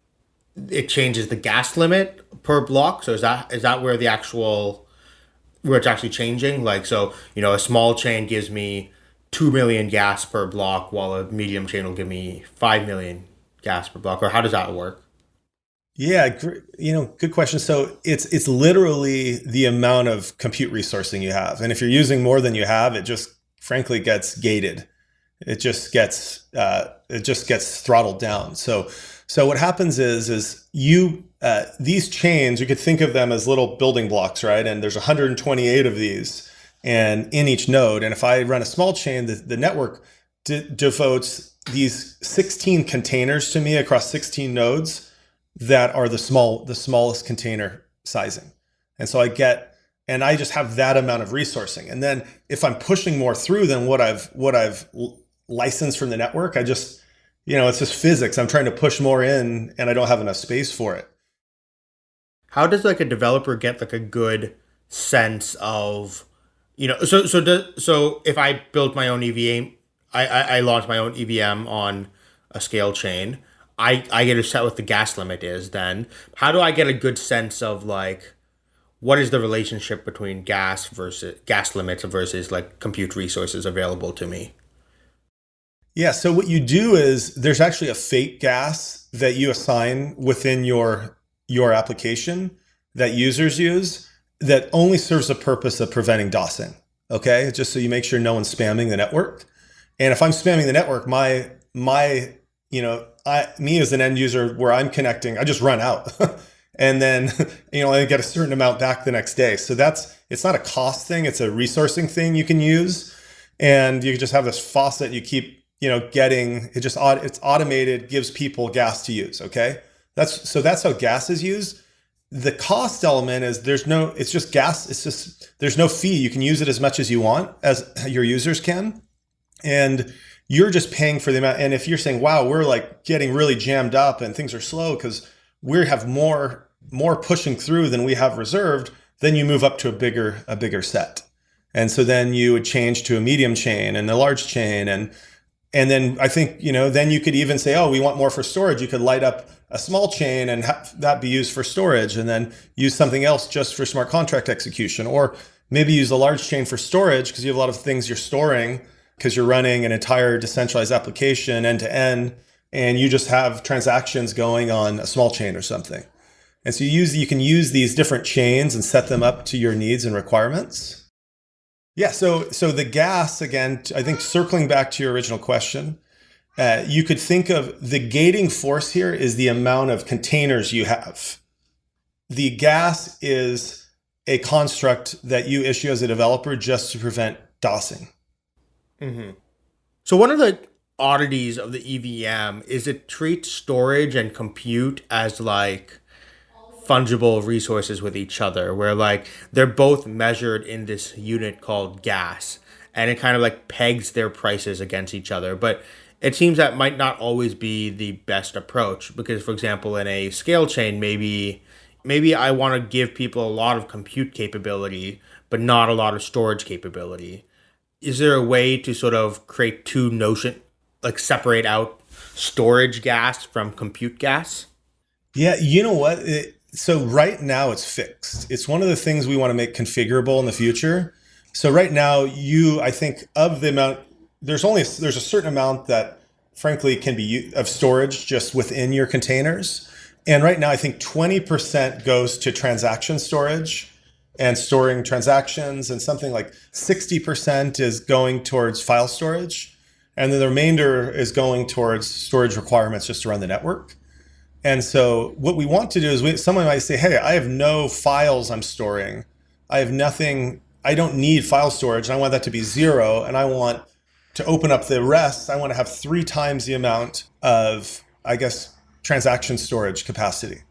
it changes the gas limit per block? So is that is that where the actual where it's actually changing? Like so, you know, a small chain gives me 2 million gas per block while a medium chain will give me 5 million gas per block. Or how does that work? Yeah you know good question. So it's it's literally the amount of compute resourcing you have. And if you're using more than you have it just frankly gets gated. It just gets uh, it just gets throttled down so so what happens is is you uh, these chains you could think of them as little building blocks right and there's 128 of these and in each node. And if I run a small chain, the, the network devotes these 16 containers to me across 16 nodes that are the small, the smallest container sizing. And so I get, and I just have that amount of resourcing. And then if I'm pushing more through than what I've what I've licensed from the network, I just you know it's just physics. I'm trying to push more in, and I don't have enough space for it. How does like a developer get like a good sense of you know so so do, so if I built my own EVM, I, I I launched my own EVM on a SKALE chain. I, I get to set what the gas limit is then. How do I get a good sense of like what is the relationship between gas versus gas limits versus like compute resources available to me? Yeah, so what you do is there's actually a fake gas that you assign within your your application that users use that only serves the purpose of preventing DOSing. Okay, just so you make sure no one's spamming the network. And if I'm spamming the network, my my you know I me as an end user where I'm connecting, I just run out. and then you know I get a certain amount back the next day. So that's it's not a cost thing; it's a resourcing thing you can use, and you just have this faucet you keep you know getting it just it's automated gives people gas to use. Okay, that's so that's how gas is used. The cost element is there's no it's just gas. It's just there's no fee. You can use it as much as you want as your users can, and you're just paying for the amount. And if you're saying, wow, we're like getting really jammed up and things are slow because we have more more pushing through than we have reserved, then you move up to a bigger a bigger set. And so then you would change to a medium chain and a large chain and and then I think, you know, then you could even say, oh, we want more for storage. You could light up a small chain and have that be used for storage and then use something else just for smart contract execution. Or maybe use a large chain for storage because you have a lot of things you're storing because you're running an entire decentralized application end to end and you just have transactions going on a small chain or something. And so you use you can use these different chains and set them up to your needs and requirements. Yeah, so so the gas again, I think circling back to your original question, uh, you could think of the gating force here is the amount of containers you have. The gas is a construct that you issue as a developer just to prevent DOSing. Mm-hmm. So one of the oddities of the EVM is it treats storage and compute as like fungible resources with each other where like they're both measured in this unit called gas and it kind of like pegs their prices against each other. But it seems that might not always be the best approach because for example in a SKALE chain maybe maybe i want to give people a lot of compute capability but not a lot of storage capability. Is there a way to sort of create two notion like separate out storage gas from compute gas? Yeah you know what? It, so right now it's fixed. It's one of the things we want to make configurable in the future. So right now you, I think of the amount, there's only, there's a certain amount that frankly can be of storage just within your containers. And right now I think 20% goes to transaction storage and storing transactions and something like 60% is going towards file storage. And then the remainder is going towards storage requirements just to run the network. And so what we want to do is we, someone might say, hey, I have no files I'm storing. I have nothing, I don't need file storage. And I want that to be zero. And I want to open up the rest. I want to have three times the amount of, I guess, transaction storage capacity.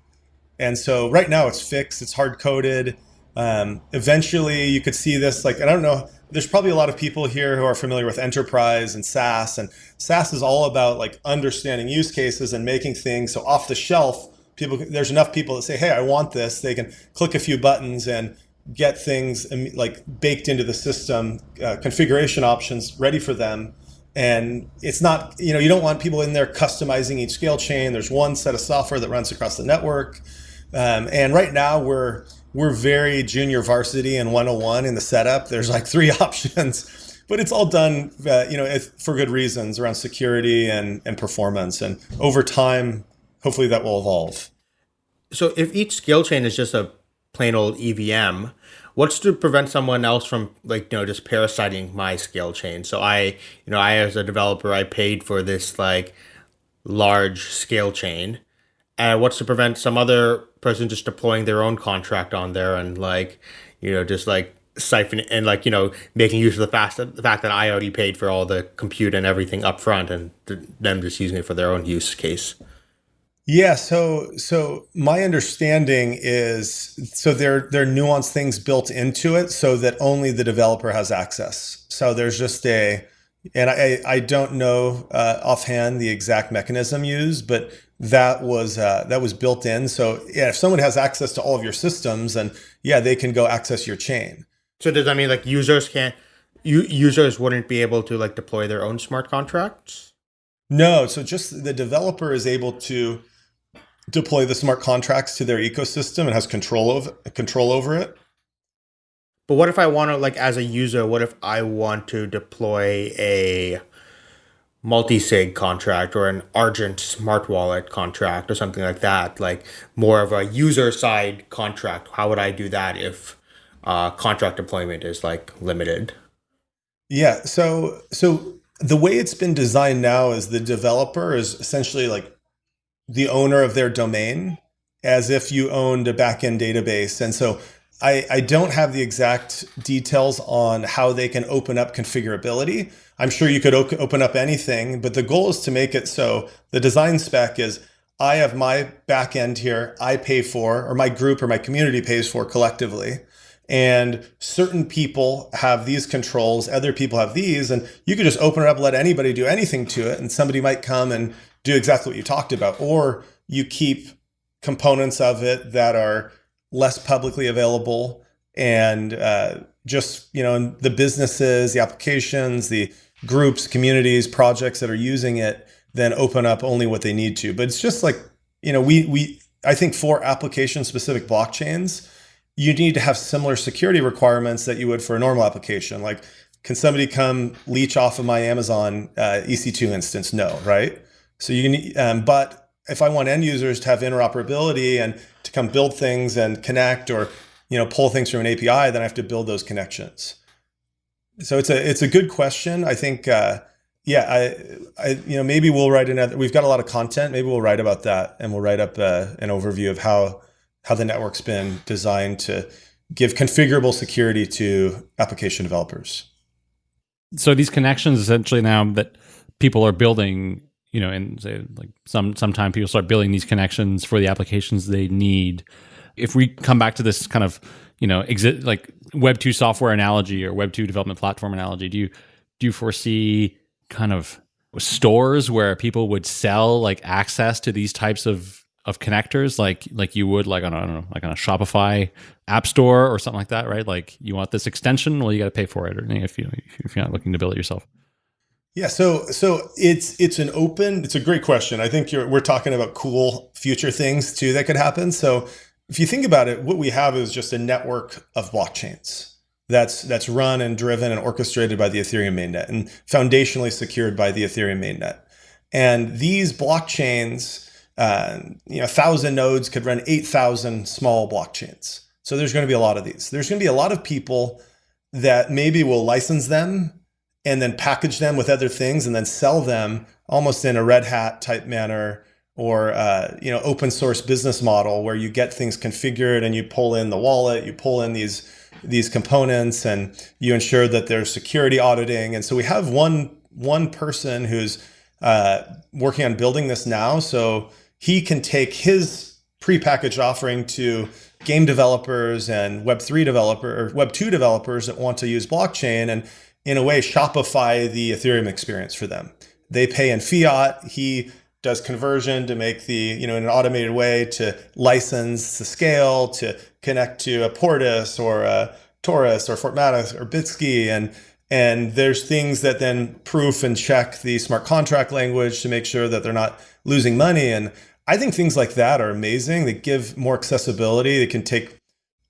And so right now it's fixed, it's hard coded. Um, eventually you could see this like, I don't know, there's probably a lot of people here who are familiar with enterprise and SaaS and SaaS is all about like understanding use cases and making things. So off the shelf people there's enough people that say hey I want this. They can click a few buttons and get things like baked into the system uh, configuration options ready for them. And it's not you know you don't want people in there customizing each SKALE chain. There's one set of software that runs across the network. Um, and right now we're we're very junior varsity and 101 in the setup. There's like three options, but it's all done, uh, you know, for good reasons around security and, and performance. And over time, hopefully that will evolve. So if each SKALE chain is just a plain old EVM, what's to prevent someone else from like, you know, just parasiting my SKALE chain? So I, you know, I, as a developer, I paid for this like large scale chain and what's to prevent some other person just deploying their own contract on there and like you know just like siphon and like you know making use of the fact that the fact that I already paid for all the compute and everything up front and them just using it for their own use case. Yeah, so so my understanding is so there there are nuanced things built into it so that only the developer has access. So there's just a and I I don't know uh, offhand the exact mechanism used, but that was uh, that was built in. So yeah, if someone has access to all of your systems, then yeah, they can go access your chain. So does that mean like users can't you users wouldn't be able to like deploy their own smart contracts? No, so just the developer is able to deploy the smart contracts to their ecosystem and has control of control over it. But what if I want to like as a user, what if I want to deploy a multi-sig contract or an Argent smart wallet contract or something like that, like more of a user side contract. How would I do that if uh, contract deployment is like limited? Yeah, so so the way it's been designed now is the developer is essentially like the owner of their domain as if you owned a backend database. And so I, I don't have the exact details on how they can open up configurability. I'm sure you could open up anything, but the goal is to make it so the design spec is I have my backend here, I pay for, or my group or my community pays for collectively. And certain people have these controls, other people have these, and you could just open it up, let anybody do anything to it, and somebody might come and do exactly what you talked about, or you keep components of it that are less publicly available and uh, just you know the businesses, the applications, the groups, communities, projects that are using it then open up only what they need to. But it's just like you know we we I think for application specific blockchains, you need to have similar security requirements that you would for a normal application. Like, can somebody come leech off of my Amazon uh, EC2 instance? No, right? So you need, um, but if I want end users to have interoperability and to come build things and connect or you know pull things from an API, then I have to build those connections. So it's a it's a good question. I think uh, yeah, I, I you know maybe we'll write another. We've got a lot of content. Maybe we'll write about that and we'll write up uh, an overview of how how the network's been designed to give configurable security to application developers. So these connections essentially now that people are building you know, and say like some sometime people start building these connections for the applications they need. If we come back to this kind of, you know, exit like Web two software analogy or Web two development platform analogy, do you do you foresee kind of stores where people would sell like access to these types of of connectors like like you would like on a, I don't know like on a Shopify app store or something like that, right? Like you want this extension, well you got to pay for it, or if you if you're not looking to build it yourself. Yeah, so so it's it's an open. It's a great question. I think you're we're talking about cool future things too that could happen. So if you think about it, what we have is just a network of blockchains that's that's run and driven and orchestrated by the Ethereum mainnet and foundationally secured by the Ethereum mainnet. And these blockchains, uh, you know, thousand nodes could run eight thousand small blockchains. So there's going to be a lot of these. There's going to be a lot of people that maybe will license them and then package them with other things and then sell them almost in a red hat type manner or uh, you know open source business model where you get things configured and you pull in the wallet you pull in these these components and you ensure that there's security auditing. And so we have one one person who's uh, working on building this now. So he can take his prepackaged offering to game developers and web3 developer or web2 developers that want to use blockchain and in a way, Shopify the Ethereum experience for them. They pay in fiat. He does conversion to make the, you know, in an automated way to license the scale, to connect to a Portis or a Torus or Fortmatic or Bitski. And, and there's things that then proof and check the smart contract language to make sure that they're not losing money. And I think things like that are amazing. They give more accessibility. They can take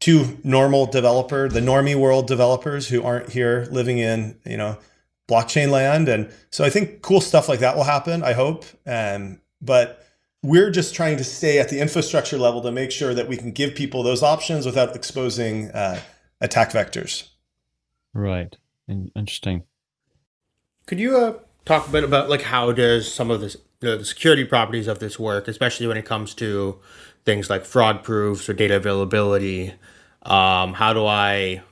two normal developer, the normie world developers who aren't here living in, you know, blockchain land. And so I think cool stuff like that will happen, I hope. Um, but we're just trying to stay at the infrastructure level to make sure that we can give people those options without exposing uh, attack vectors. Right. Interesting. Could you uh, talk a bit about like how does some of this, the security properties of this work, especially when it comes to things like fraud proofs or data availability? Um, how do I,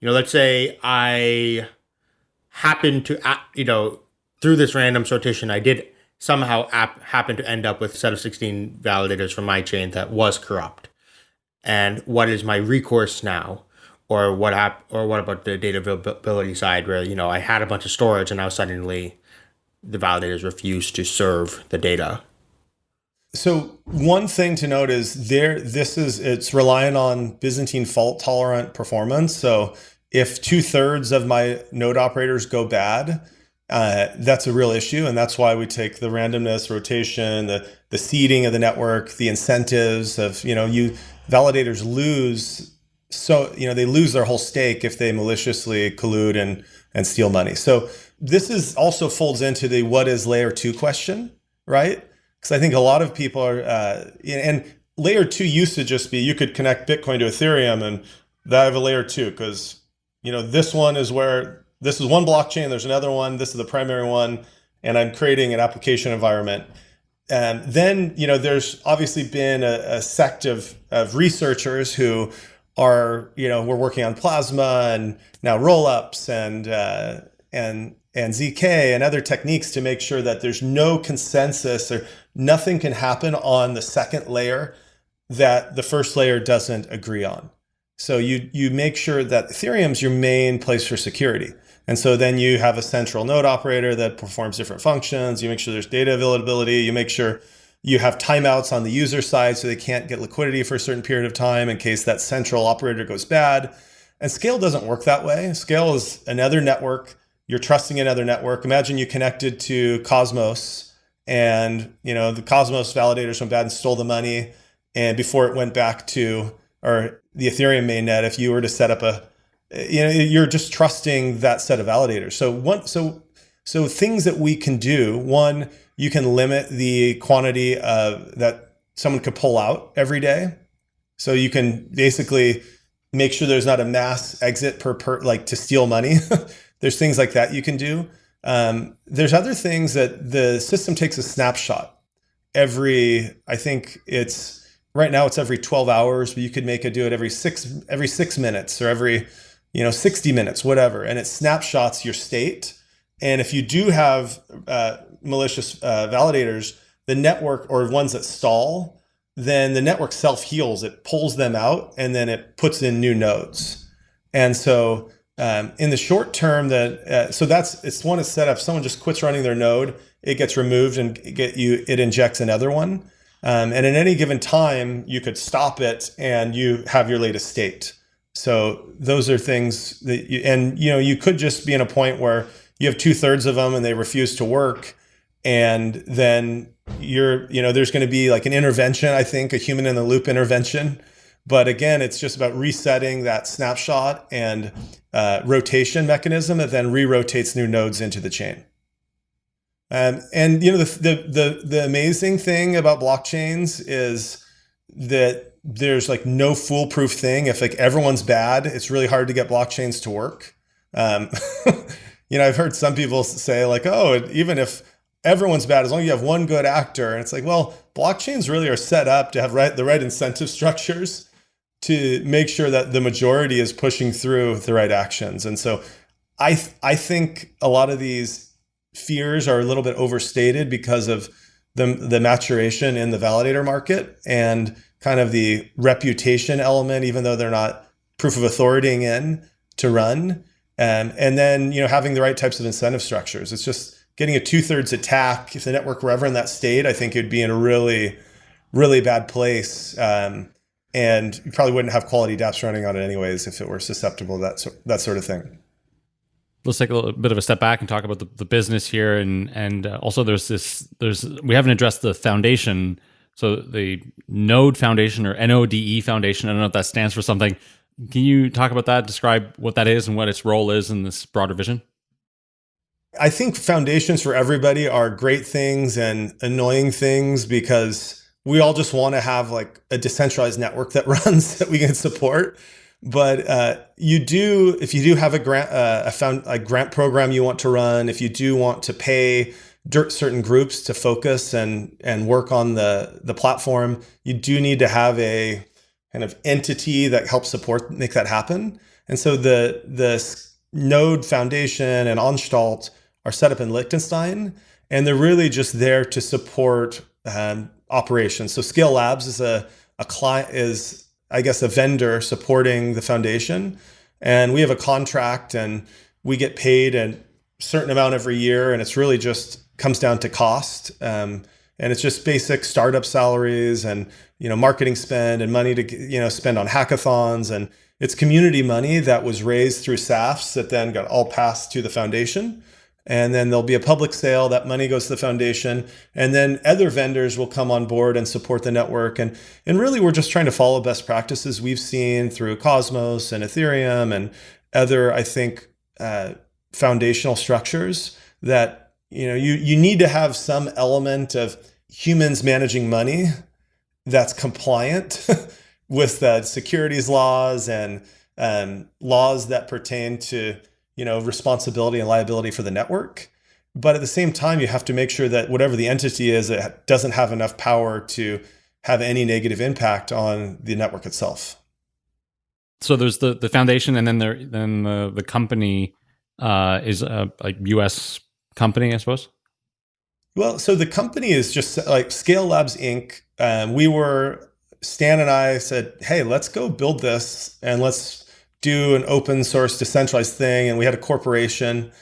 you know, let's say I happen to, you know, through this random sortition, I did somehow app happened to end up with a set of 16 validators from my chain that was corrupt. And what is my recourse now? Or what app or what about the data availability side where, you know, I had a bunch of storage and now suddenly the validators refuse to serve the data. So one thing to note is there this is it's relying on Byzantine fault tolerant performance. So if two thirds of my node operators go bad, uh, that's a real issue, and that's why we take the randomness, rotation, the the seeding of the network, the incentives of you know you validators lose so you know they lose their whole stake if they maliciously collude and and steal money. So this is also folds into the what is layer two question, right? Because I think a lot of people are uh, and layer two used to just be you could connect Bitcoin to Ethereum and that have a layer two because you know this one is where this is one blockchain, there's another one, this is the primary one, and I'm creating an application environment. And then, you know, there's obviously been a, a sect of, of researchers who are, you know, we're working on Plasma and now rollups and, uh, and, and ZK and other techniques to make sure that there's no consensus or nothing can happen on the second layer that the first layer doesn't agree on. So you, you make sure that Ethereum's your main place for security. And so then you have a central node operator that performs different functions. You make sure there's data availability. You make sure you have timeouts on the user side so they can't get liquidity for a certain period of time in case that central operator goes bad. And SKALE doesn't work that way. SKALE is another network. You're trusting another network. Imagine you connected to Cosmos and you know the Cosmos validators went bad and stole the money. And before it went back to or the Ethereum mainnet, if you were to set up a you know you're just trusting that set of validators. So one so so things that we can do one you can limit the quantity of that someone could pull out every day. So you can basically make sure there's not a mass exit per, per like to steal money. There's things like that you can do um, there's other things that the system takes a snapshot every i think it's right now it's every 12 hours but you could make it do it every six every six minutes or every you know, 60 minutes, whatever, and it snapshots your state. And if you do have uh, malicious uh, validators, the network or ones that stall, then the network self heals. It pulls them out and then it puts in new nodes. And so um, in the short term, that uh, so that's it's one is set up. Someone just quits running their node, it gets removed and get you it injects another one. Um, and at any given time, you could stop it and you have your latest state. So those are things that you, and you know, you could just be in a point where you have two thirds of them and they refuse to work. And then you're, you know, there's going to be like an intervention, I think, a human in the loop intervention. But again, it's just about resetting that snapshot and uh, rotation mechanism that then re-rotates new nodes into the chain. Um, and you know, the, the, the, the amazing thing about blockchains is that there's like no foolproof thing. If like everyone's bad, it's really hard to get blockchains to work. Um, you know, I've heard some people say like, oh, even if everyone's bad, as long as you have one good actor, and it's like, well, blockchains really are set up to have right the right incentive structures to make sure that the majority is pushing through the right actions. And so, I th I think a lot of these fears are a little bit overstated because of the the maturation in the validator market and kind of the reputation element, even though they're not proof of authority in to run. Um, and then, you know, having the right types of incentive structures. It's just getting a two thirds attack. If the network were ever in that state, I think it'd be in a really, really bad place. Um, and you probably wouldn't have quality dApps running on it anyways if it were susceptible to that, that sort of thing. Let's take a little bit of a step back and talk about the, the business here, and and uh, also there's this there's we haven't addressed the foundation so the Node Foundation or NODE Foundation, I don't know if that stands for something. Can you talk about that? Describe what that is and what its role is in this broader vision? I think foundations for everybody are great things and annoying things because we all just want to have like a decentralized network that runs that we can support. But uh, you do, if you do have a grant, uh, a, found, a grant program you want to run, if you do want to pay certain groups to focus and and work on the the platform, you do need to have a kind of entity that helps support make that happen. And so the the Node Foundation and Anstalt are set up in Liechtenstein, and they're really just there to support um, operations. So SKALE Labs is a a client is I guess a vendor supporting the foundation, and we have a contract and we get paid a certain amount every year, and it's really just comes down to cost. Um, and it's just basic startup salaries and you know marketing spend and money to you know spend on hackathons and it's community money that was raised through SAFs that then got all passed to the foundation and then there'll be a public sale that money goes to the foundation and then other vendors will come on board and support the network. And and really we're just trying to follow best practices we've seen through cosmos and ethereum and other i think uh, foundational structures that you know you you need to have some element of humans managing money that's compliant with the securities laws and um, laws that pertain to you know responsibility and liability for the network. But at the same time you have to make sure that whatever the entity is it doesn't have enough power to have any negative impact on the network itself. So there's the the foundation and then there then the the company uh, is a like us company i suppose? Well so the company is just like SKALE labs inc. Um, we were stan and i said hey let's go build this and let's do an open source decentralized thing and we had a corporation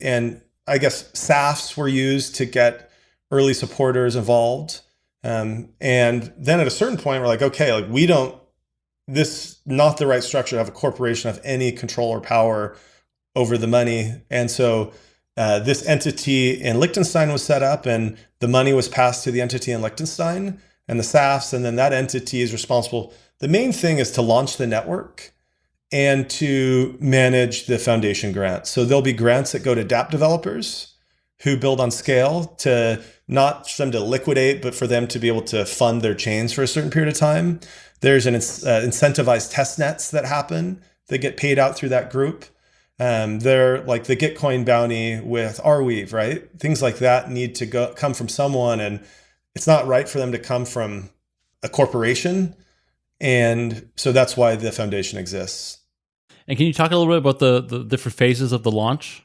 and I guess SAFTs were used to get early supporters involved. Um, and then at a certain point, we're like, okay, like we don't, this not the right structure to have a corporation have any control or power over the money. And so uh, this entity in Liechtenstein was set up and the money was passed to the entity in Liechtenstein and the SAFTs. And then that entity is responsible. The main thing is to launch the network and to manage the foundation grants. So there'll be grants that go to dApp developers who build on SKALE to not for them to liquidate, but for them to be able to fund their chains for a certain period of time. There's an uh, incentivized test nets that happen that get paid out through that group. Um, they're like the Gitcoin bounty with Arweave, right? Things like that need to go come from someone, and it's not right for them to come from a corporation. And so that's why the foundation exists. And can you talk a little bit about the, the different phases of the launch?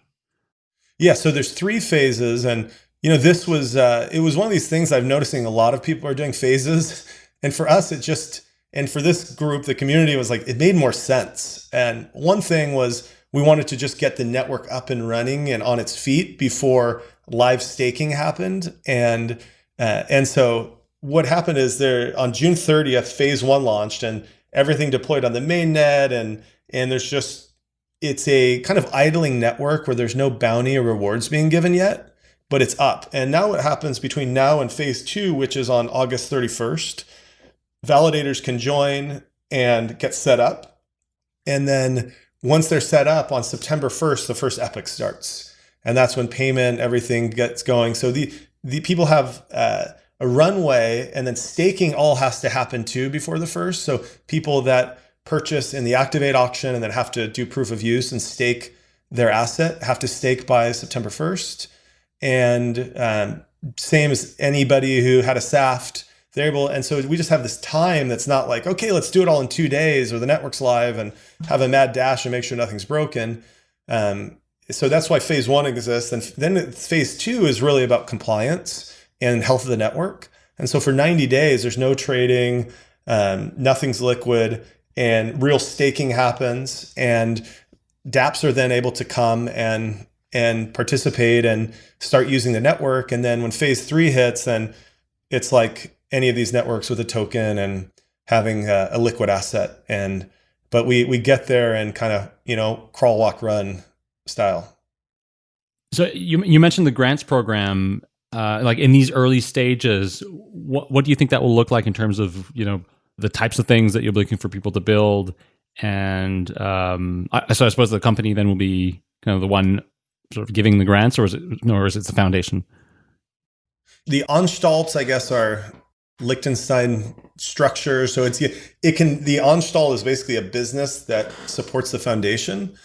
Yeah, so there's three phases, and you know this was uh, it was one of these things I've noticing a lot of people are doing phases, and for us it just and for this group the community was like it made more sense. And one thing was we wanted to just get the network up and running and on its feet before live staking happened, and uh, and so what happened is there on June 30th phase one launched and everything deployed on the mainnet and and there's just it's a kind of idling network where there's no bounty or rewards being given yet, but it's up. And now what happens between now and phase two, which is on August 31st, validators can join and get set up. And then once they're set up on September 1st, the first epoch starts. And that's when payment, everything gets going. So the, the people have uh, a runway and then staking all has to happen too before the first. So people that purchase in the activate auction and then have to do proof of use and stake their asset have to stake by September 1st. And um, same as anybody who had a SAFT, they're able, and so we just have this time that's not like, okay, let's do it all in two days or the network's live and have a mad dash and make sure nothing's broken. Um, so that's why phase one exists. And then phase two is really about compliance and health of the network. And so for 90 days, there's no trading, um, nothing's liquid and real staking happens and dapps are then able to come and and participate and start using the network. And then when phase three hits then it's like any of these networks with a token and having a, a liquid asset. And but we we get there and kind of you know crawl walk run style. So you you mentioned the grants program uh, like in these early stages what what do you think that will look like in terms of you know the types of things that you're looking for people to build. And um, I, so I suppose the company then will be kind of the one sort of giving the grants, or is it, or is it the foundation? The Anstalts, I guess, are Liechtenstein structure. So it's it can the Anstalt is basically a business that supports the foundation,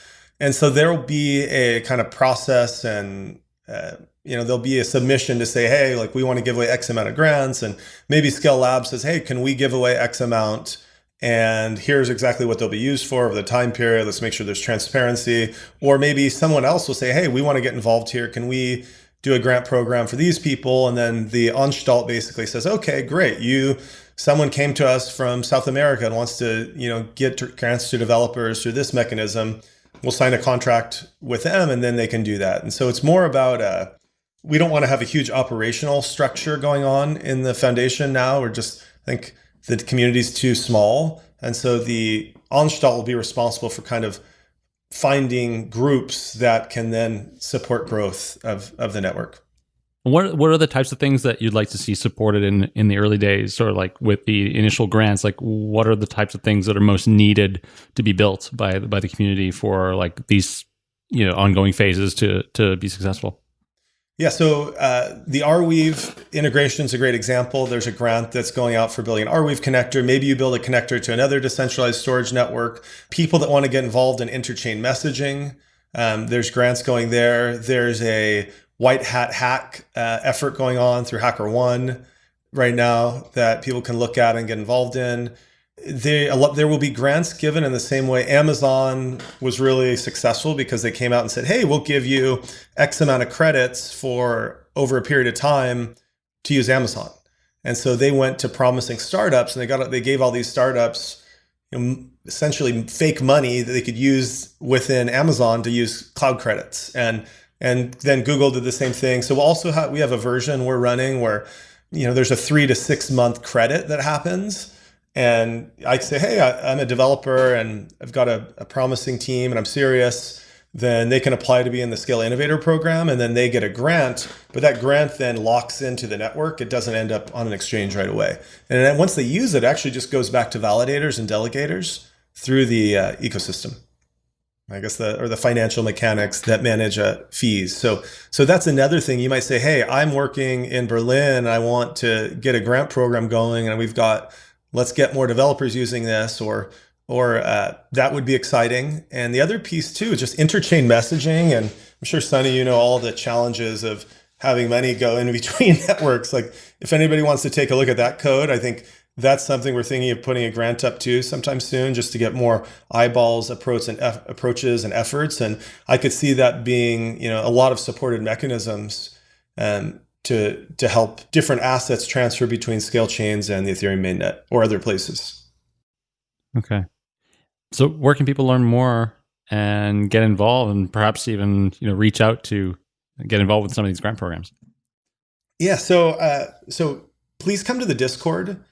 and so there will be a kind of process and uh, you know, there'll be a submission to say, hey, like we want to give away X amount of grants. And maybe SKALE Lab says, hey, can we give away X amount? And here's exactly what they'll be used for over the time period. Let's make sure there's transparency. Or maybe someone else will say, hey, we want to get involved here. Can we do a grant program for these people. And then the Anstalt basically says, okay, great. You, someone came to us from South America and wants to, you know, get grants to developers through this mechanism. We'll sign a contract with them and then they can do that. And so it's more about, uh, we don't want to have a huge operational structure going on in the foundation now. We're just, I think the community is too small. And so the Anstalt will be responsible for kind of finding groups that can then support growth of, of the network. What what are the types of things that you'd like to see supported in in the early days, or like with the initial grants? Like, what are the types of things that are most needed to be built by by the community for like these you know ongoing phases to to be successful? Yeah, so uh, the Arweave integration is a great example. There's a grant that's going out for building an Arweave connector. Maybe you build a connector to another decentralized storage network. People that want to get involved in interchain messaging, um, there's grants going there. There's a white hat hack uh, effort going on through HackerOne right now that people can look at and get involved in they there will be grants given in the same way Amazon was really successful because they came out and said, "Hey, we'll give you X amount of credits for over a period of time to use Amazon." And so they went to promising startups, and they got they gave all these startups you know, essentially fake money that they could use within Amazon to use cloud credits, and and then Google did the same thing. So we'll also have we have a version we're running where you know there's a three to six month credit that happens and I say, hey, I, am a developer and I've got a, a, promising team and I'm serious, then they can apply to be in the SKALE Innovator program and then they get a grant. But that grant then locks into the network. It doesn't end up on an exchange right away. And then once they use it, it actually just goes back to validators and delegators through the uh, ecosystem. I guess the or the financial mechanics that manage uh, fees. So so that's another thing. You might say, hey, I'm working in Berlin. I want to get a grant program going, and we've got let's get more developers using this or or uh, that would be exciting. And the other piece too is just interchain messaging. And I'm sure Sunny, you know all the challenges of having money go in between networks. Like if anybody wants to take a look at that code, I think that's something we're thinking of putting a grant up to sometime soon, just to get more eyeballs, approach and approaches and efforts. And I could see that being, you know, a lot of supported mechanisms um, to to help different assets transfer between SKALE chains and the Ethereum mainnet or other places. Okay. So where can people learn more and get involved and perhaps even, you know, reach out to get involved with some of these grant programs? Yeah, so uh, so please come to the Discord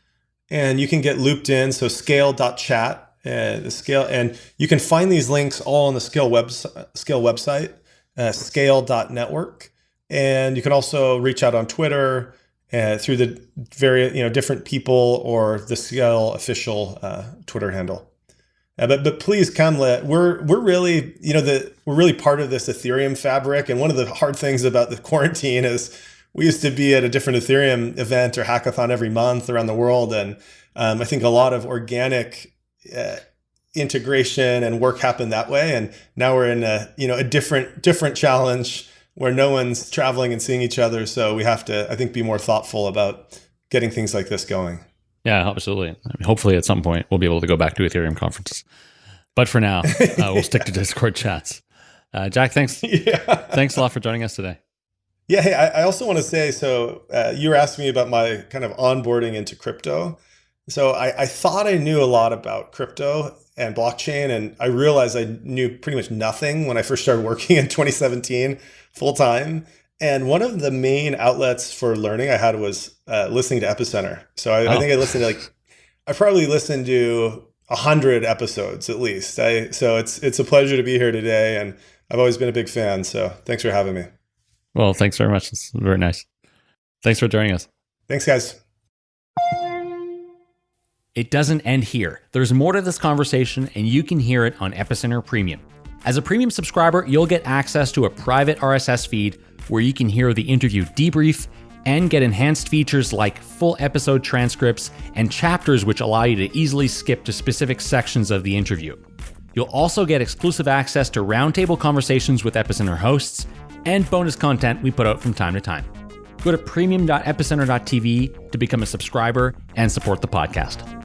and you can get looped in. So skale.chat, uh, the SKALE, and you can find these links all on the SKALE web SKALE website, uh, skale.network. And you can also reach out on Twitter uh, through the various, you know, different people or the SKALE official uh, Twitter handle. Uh, but but please come. Let we're we're really you know the we're really part of this Ethereum fabric. And one of the hard things about the quarantine is we used to be at a different Ethereum event or hackathon every month around the world, and um, I think a lot of organic uh, integration and work happened that way. And now we're in a you know a different different challenge where no one's traveling and seeing each other. So we have to, I think, be more thoughtful about getting things like this going. Yeah, absolutely. I mean, hopefully, at some point, we'll be able to go back to Ethereum conferences. But for now, uh, we'll stick to Discord chats. Uh, Jack, thanks. Yeah. thanks a lot for joining us today. Yeah. Hey, I, I also want to say so uh, you were asking me about my kind of onboarding into crypto. So I, I thought I knew a lot about crypto and blockchain, and I realized I knew pretty much nothing when I first started working in 2017 full time. And one of the main outlets for learning I had was uh, listening to Epicenter. So I, oh. I, think I listened to like, I probably listened to a hundred episodes at least. I, so it's, it's a pleasure to be here today. And I've always been a big fan. So thanks for having me. Well, thanks very much. It's very nice. Thanks for joining us. Thanks, guys. It doesn't end here. There's more to this conversation, and you can hear it on Epicenter Premium. As a premium subscriber, you'll get access to a private RSS feed where you can hear the interview debrief and get enhanced features like full episode transcripts and chapters which allow you to easily skip to specific sections of the interview. You'll also get exclusive access to roundtable conversations with Epicenter hosts and bonus content we put out from time to time. Go to premium.epicenter.tv to become a subscriber and support the podcast.